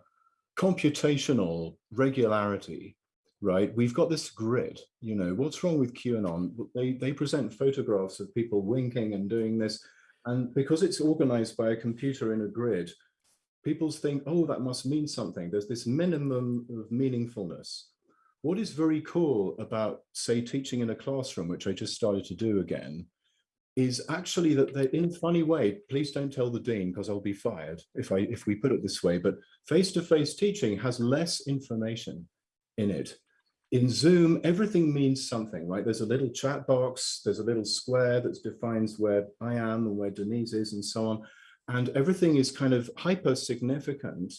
Speaker 2: computational regularity right? We've got this grid, you know, what's wrong with QAnon? They, they present photographs of people winking and doing this. And because it's organized by a computer in a grid, people think, oh, that must mean something. There's this minimum of meaningfulness. What is very cool about, say, teaching in a classroom, which I just started to do again, is actually that they, in a funny way, please don't tell the dean because I'll be fired if I if we put it this way, but face-to-face -face teaching has less information in it in Zoom, everything means something, right? There's a little chat box, there's a little square that defines where I am and where Denise is and so on. And everything is kind of hyper significant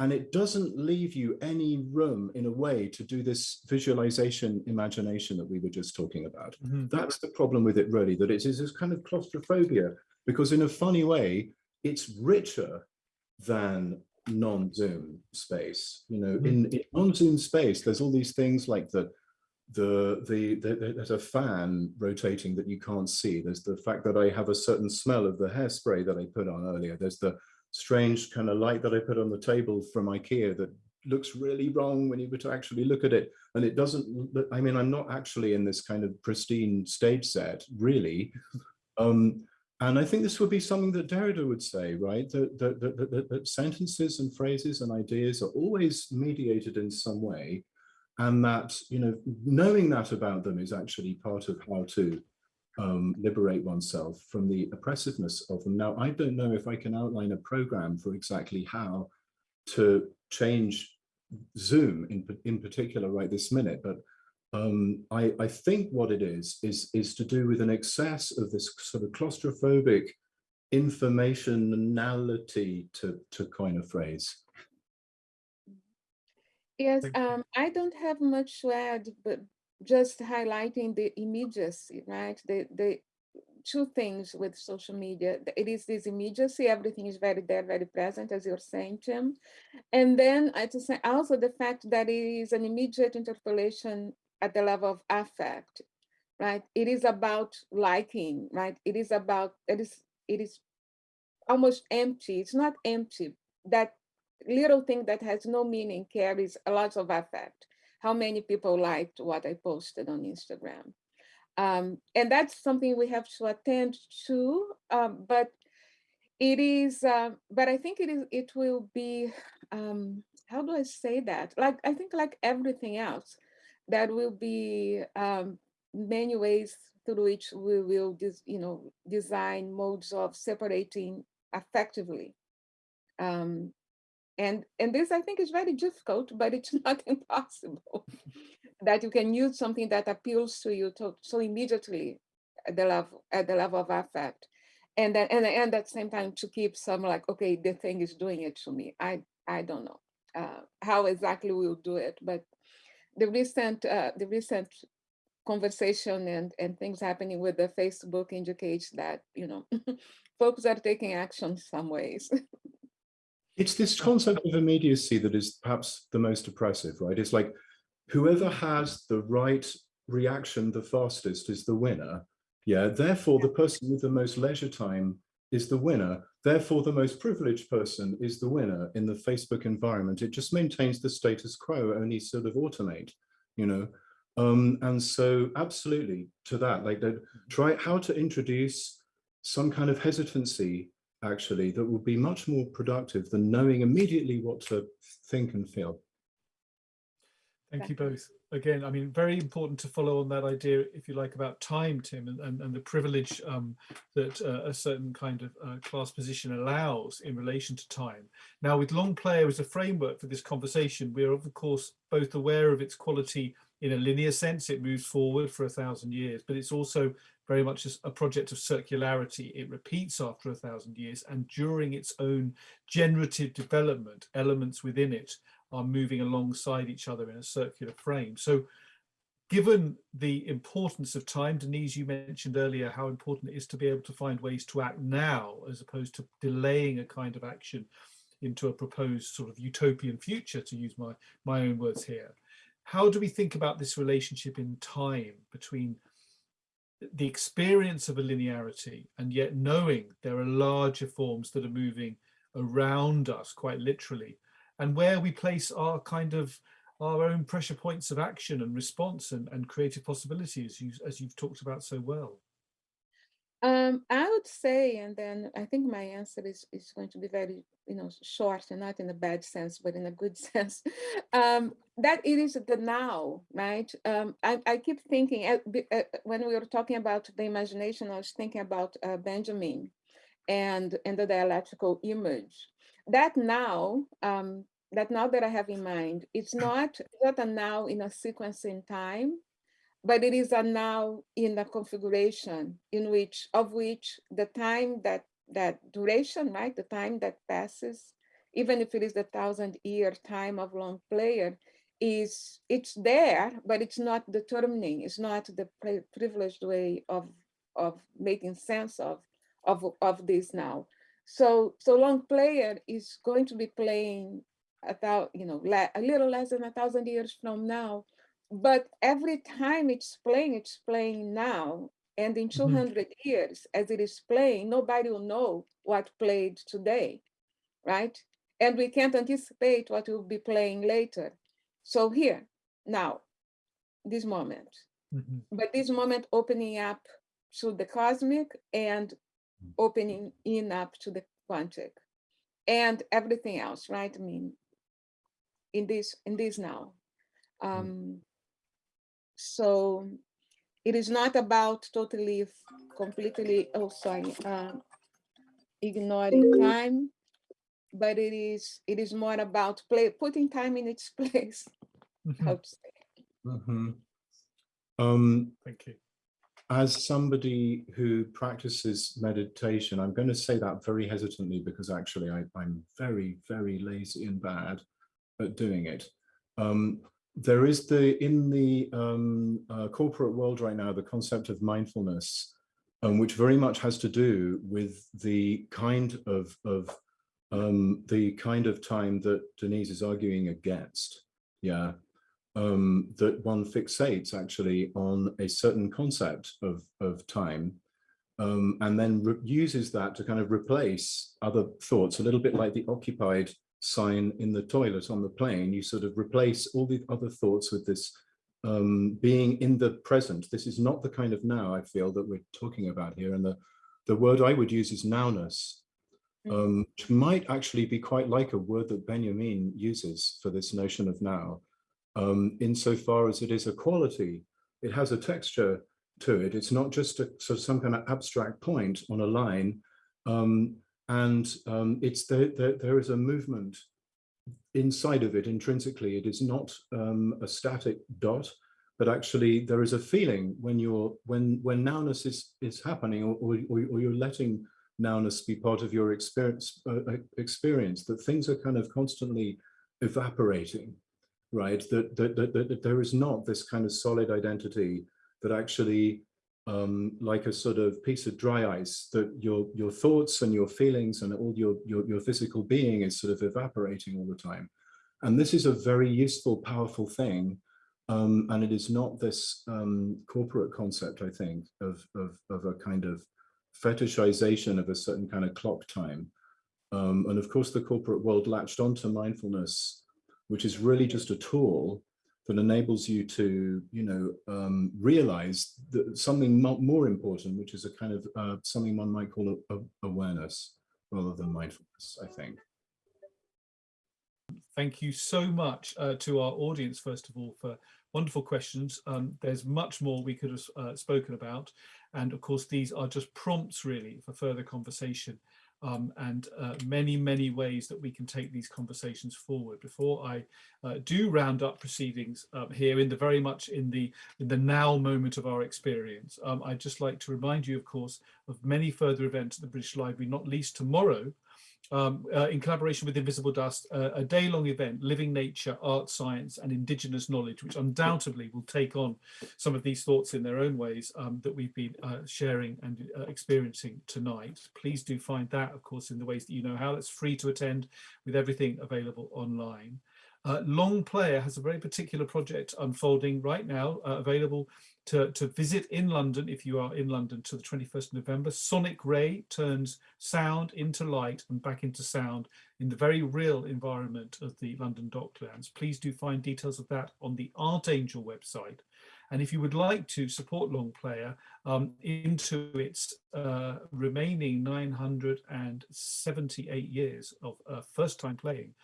Speaker 2: and it doesn't leave you any room in a way to do this visualization imagination that we were just talking about. Mm -hmm. That's the problem with it really, that it is this kind of claustrophobia because in a funny way, it's richer than non-Zoom space. You know, mm. in, in non-Zoom space, there's all these things like the, the, the, the, there's a fan rotating that you can't see. There's the fact that I have a certain smell of the hairspray that I put on earlier. There's the strange kind of light that I put on the table from Ikea that looks really wrong when you were to actually look at it. And it doesn't, I mean, I'm not actually in this kind of pristine stage set, really. Um, and I think this would be something that Derrida would say, right? That, that, that, that, sentences and phrases and ideas are always mediated in some way. And that, you know, knowing that about them is actually part of how to um, liberate oneself from the oppressiveness of them. Now, I don't know if I can outline a program for exactly how to change Zoom in, in particular right this minute, but um, I, I, think what it is, is, is to do with an excess of this sort of claustrophobic informationality, to, to coin a phrase.
Speaker 3: Yes, um, I don't have much to add, but just highlighting the immediacy, right? The, the two things with social media. It is this immediacy, everything is very there, very present, as you're saying, Tim. And then I just say also the fact that it is an immediate interpellation at the level of affect, right? It is about liking, right? It is about, it is, it is almost empty. It's not empty. That little thing that has no meaning carries a lot of affect. How many people liked what I posted on Instagram? Um, and that's something we have to attend to, um, but it is, uh, but I think it is, it will be, um, how do I say that? Like, I think like everything else, that will be um, many ways through which we will, you know, design modes of separating effectively. Um, and, and this, I think, is very difficult, but it's not impossible. that you can use something that appeals to you to, so immediately at the level at the level of affect, and then and, and at the same time to keep some like okay the thing is doing it to me i i don't know uh, how exactly we'll do it but the recent uh, the recent conversation and and things happening with the facebook indicates that you know folks are taking action some ways.
Speaker 2: It's this concept of immediacy that is perhaps the most oppressive right? It's like whoever has the right reaction the fastest is the winner. Yeah, therefore the person with the most leisure time is the winner. Therefore, the most privileged person is the winner in the Facebook environment. It just maintains the status quo, only sort of automate, you know. Um, and so absolutely to that, like that, try how to introduce some kind of hesitancy actually that will be much more productive than knowing immediately what to think and feel.
Speaker 1: Thank you both. Again, I mean, very important to follow on that idea, if you like, about time, Tim, and, and, and the privilege um, that uh, a certain kind of uh, class position allows in relation to time. Now, with long player as a framework for this conversation, we're of course both aware of its quality in a linear sense, it moves forward for a thousand years, but it's also very much a project of circularity. It repeats after a thousand years and during its own generative development, elements within it are moving alongside each other in a circular frame. So given the importance of time, Denise, you mentioned earlier how important it is to be able to find ways to act now as opposed to delaying a kind of action into a proposed sort of utopian future, to use my, my own words here. How do we think about this relationship in time between the experience of a linearity and yet knowing there are larger forms that are moving around us quite literally and where we place our kind of our own pressure points of action and response and, and creative possibilities as, you, as you've talked about so well?
Speaker 3: Um, I would say, and then I think my answer is, is going to be very, you know, short and not in a bad sense, but in a good sense, um, that it is the now, right? Um, I, I keep thinking, uh, uh, when we were talking about the imagination, I was thinking about uh, Benjamin and, and the dialectical image. That now um, that now that I have in mind, it's not, not a now in a sequence in time, but it is a now in a configuration in which, of which the time that, that duration, right, the time that passes, even if it is the thousand year time of long player, is it's there, but it's not determining, it's not the privileged way of, of making sense of, of, of this now. So, so long player is going to be playing about, you know, a little less than a thousand years from now. But every time it's playing, it's playing now. And in 200 mm -hmm. years, as it is playing, nobody will know what played today, right? And we can't anticipate what will be playing later. So here, now, this moment. Mm -hmm. But this moment opening up to the cosmic and mm. opening in up to the quantic and everything else, right? I mean, in this in this now. Mm. Um, so it is not about totally, completely, oh, sorry, uh, ignoring time, but it is it is more about play putting time in its place. Mm -hmm.
Speaker 2: Mm -hmm. um,
Speaker 1: Thank you.
Speaker 2: As somebody who practices meditation, I'm going to say that very hesitantly because actually I, I'm very, very lazy and bad at doing it. Um, there is the, in the um, uh, corporate world right now, the concept of mindfulness, um, which very much has to do with the kind of, of um, the kind of time that Denise is arguing against. Yeah, um, that one fixates actually on a certain concept of, of time um, and then uses that to kind of replace other thoughts, a little bit like the occupied sign in the toilet on the plane, you sort of replace all the other thoughts with this um, being in the present. This is not the kind of now I feel that we're talking about here. And the, the word I would use is nowness, mm. um, which might actually be quite like a word that Benjamin uses for this notion of now, um, insofar as it is a quality. It has a texture to it. It's not just a sort of some kind of abstract point on a line. Um, and um, it's the, the, there is a movement inside of it intrinsically. It is not um, a static dot, but actually there is a feeling when you're when when nowness is is happening, or, or, or you're letting nowness be part of your experience, uh, uh, experience that things are kind of constantly evaporating, right? That, that, that, that there is not this kind of solid identity that actually um, like a sort of piece of dry ice that your your thoughts and your feelings and all your, your your physical being is sort of evaporating all the time. And this is a very useful powerful thing um, and it is not this um, corporate concept i think of, of of a kind of fetishization of a certain kind of clock time. Um, and of course the corporate world latched onto mindfulness which is really just a tool that enables you to, you know, um, realize that something more important, which is a kind of uh, something one might call a, a awareness rather than mindfulness, I think.
Speaker 1: Thank you so much uh, to our audience, first of all, for wonderful questions. Um, there's much more we could have uh, spoken about. And of course, these are just prompts really for further conversation um, and uh, many, many ways that we can take these conversations forward. Before I uh, do round up proceedings um, here in the very much in the in the now moment of our experience, um, I'd just like to remind you, of course, of many further events at the British Library, not least tomorrow, um, uh, in collaboration with Invisible Dust, uh, a day-long event, Living Nature, Art, Science and Indigenous Knowledge, which undoubtedly will take on some of these thoughts in their own ways um, that we've been uh, sharing and uh, experiencing tonight. Please do find that, of course, in the ways that you know how. It's free to attend with everything available online. Uh, Long Player has a very particular project unfolding right now, uh, available to, to visit in London, if you are in London, to the 21st of November. Sonic Ray turns sound into light and back into sound in the very real environment of the London Docklands. Please do find details of that on the Artangel website. And if you would like to support Long Player um, into its uh, remaining 978 years of uh, first time playing,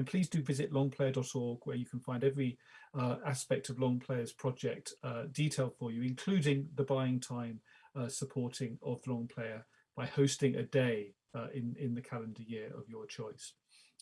Speaker 1: then please do visit longplayer.org where you can find every uh, aspect of Long Player's project uh, detailed for you, including the buying time uh, supporting of Long Player by hosting a day uh, in, in the calendar year of your choice.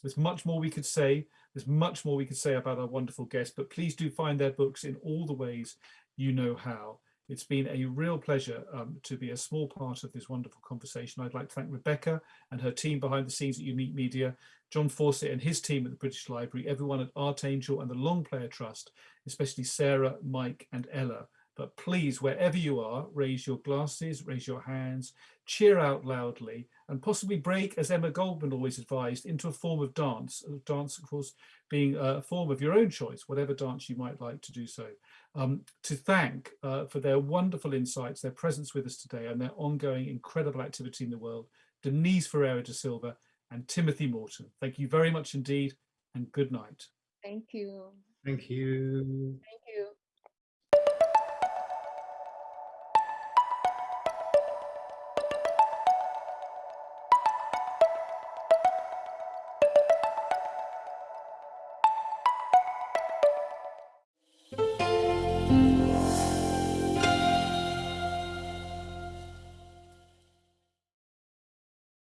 Speaker 1: There's much more we could say. There's much more we could say about our wonderful guests, but please do find their books in all the ways you know how. It's been a real pleasure um, to be a small part of this wonderful conversation. I'd like to thank Rebecca and her team behind the scenes at Unique Media, John Fawcett and his team at the British Library, everyone at Artangel and the Long Player Trust, especially Sarah, Mike and Ella. But please, wherever you are, raise your glasses, raise your hands, cheer out loudly, and possibly break, as Emma Goldman always advised, into a form of dance. Dance, of course, being a form of your own choice, whatever dance you might like to do so um, to thank uh, for their wonderful insights, their presence with us today and their ongoing incredible activity in the world, Denise Ferreira da Silva and Timothy Morton. Thank you very much indeed and good night.
Speaker 3: Thank you.
Speaker 2: Thank you.
Speaker 3: Thank you.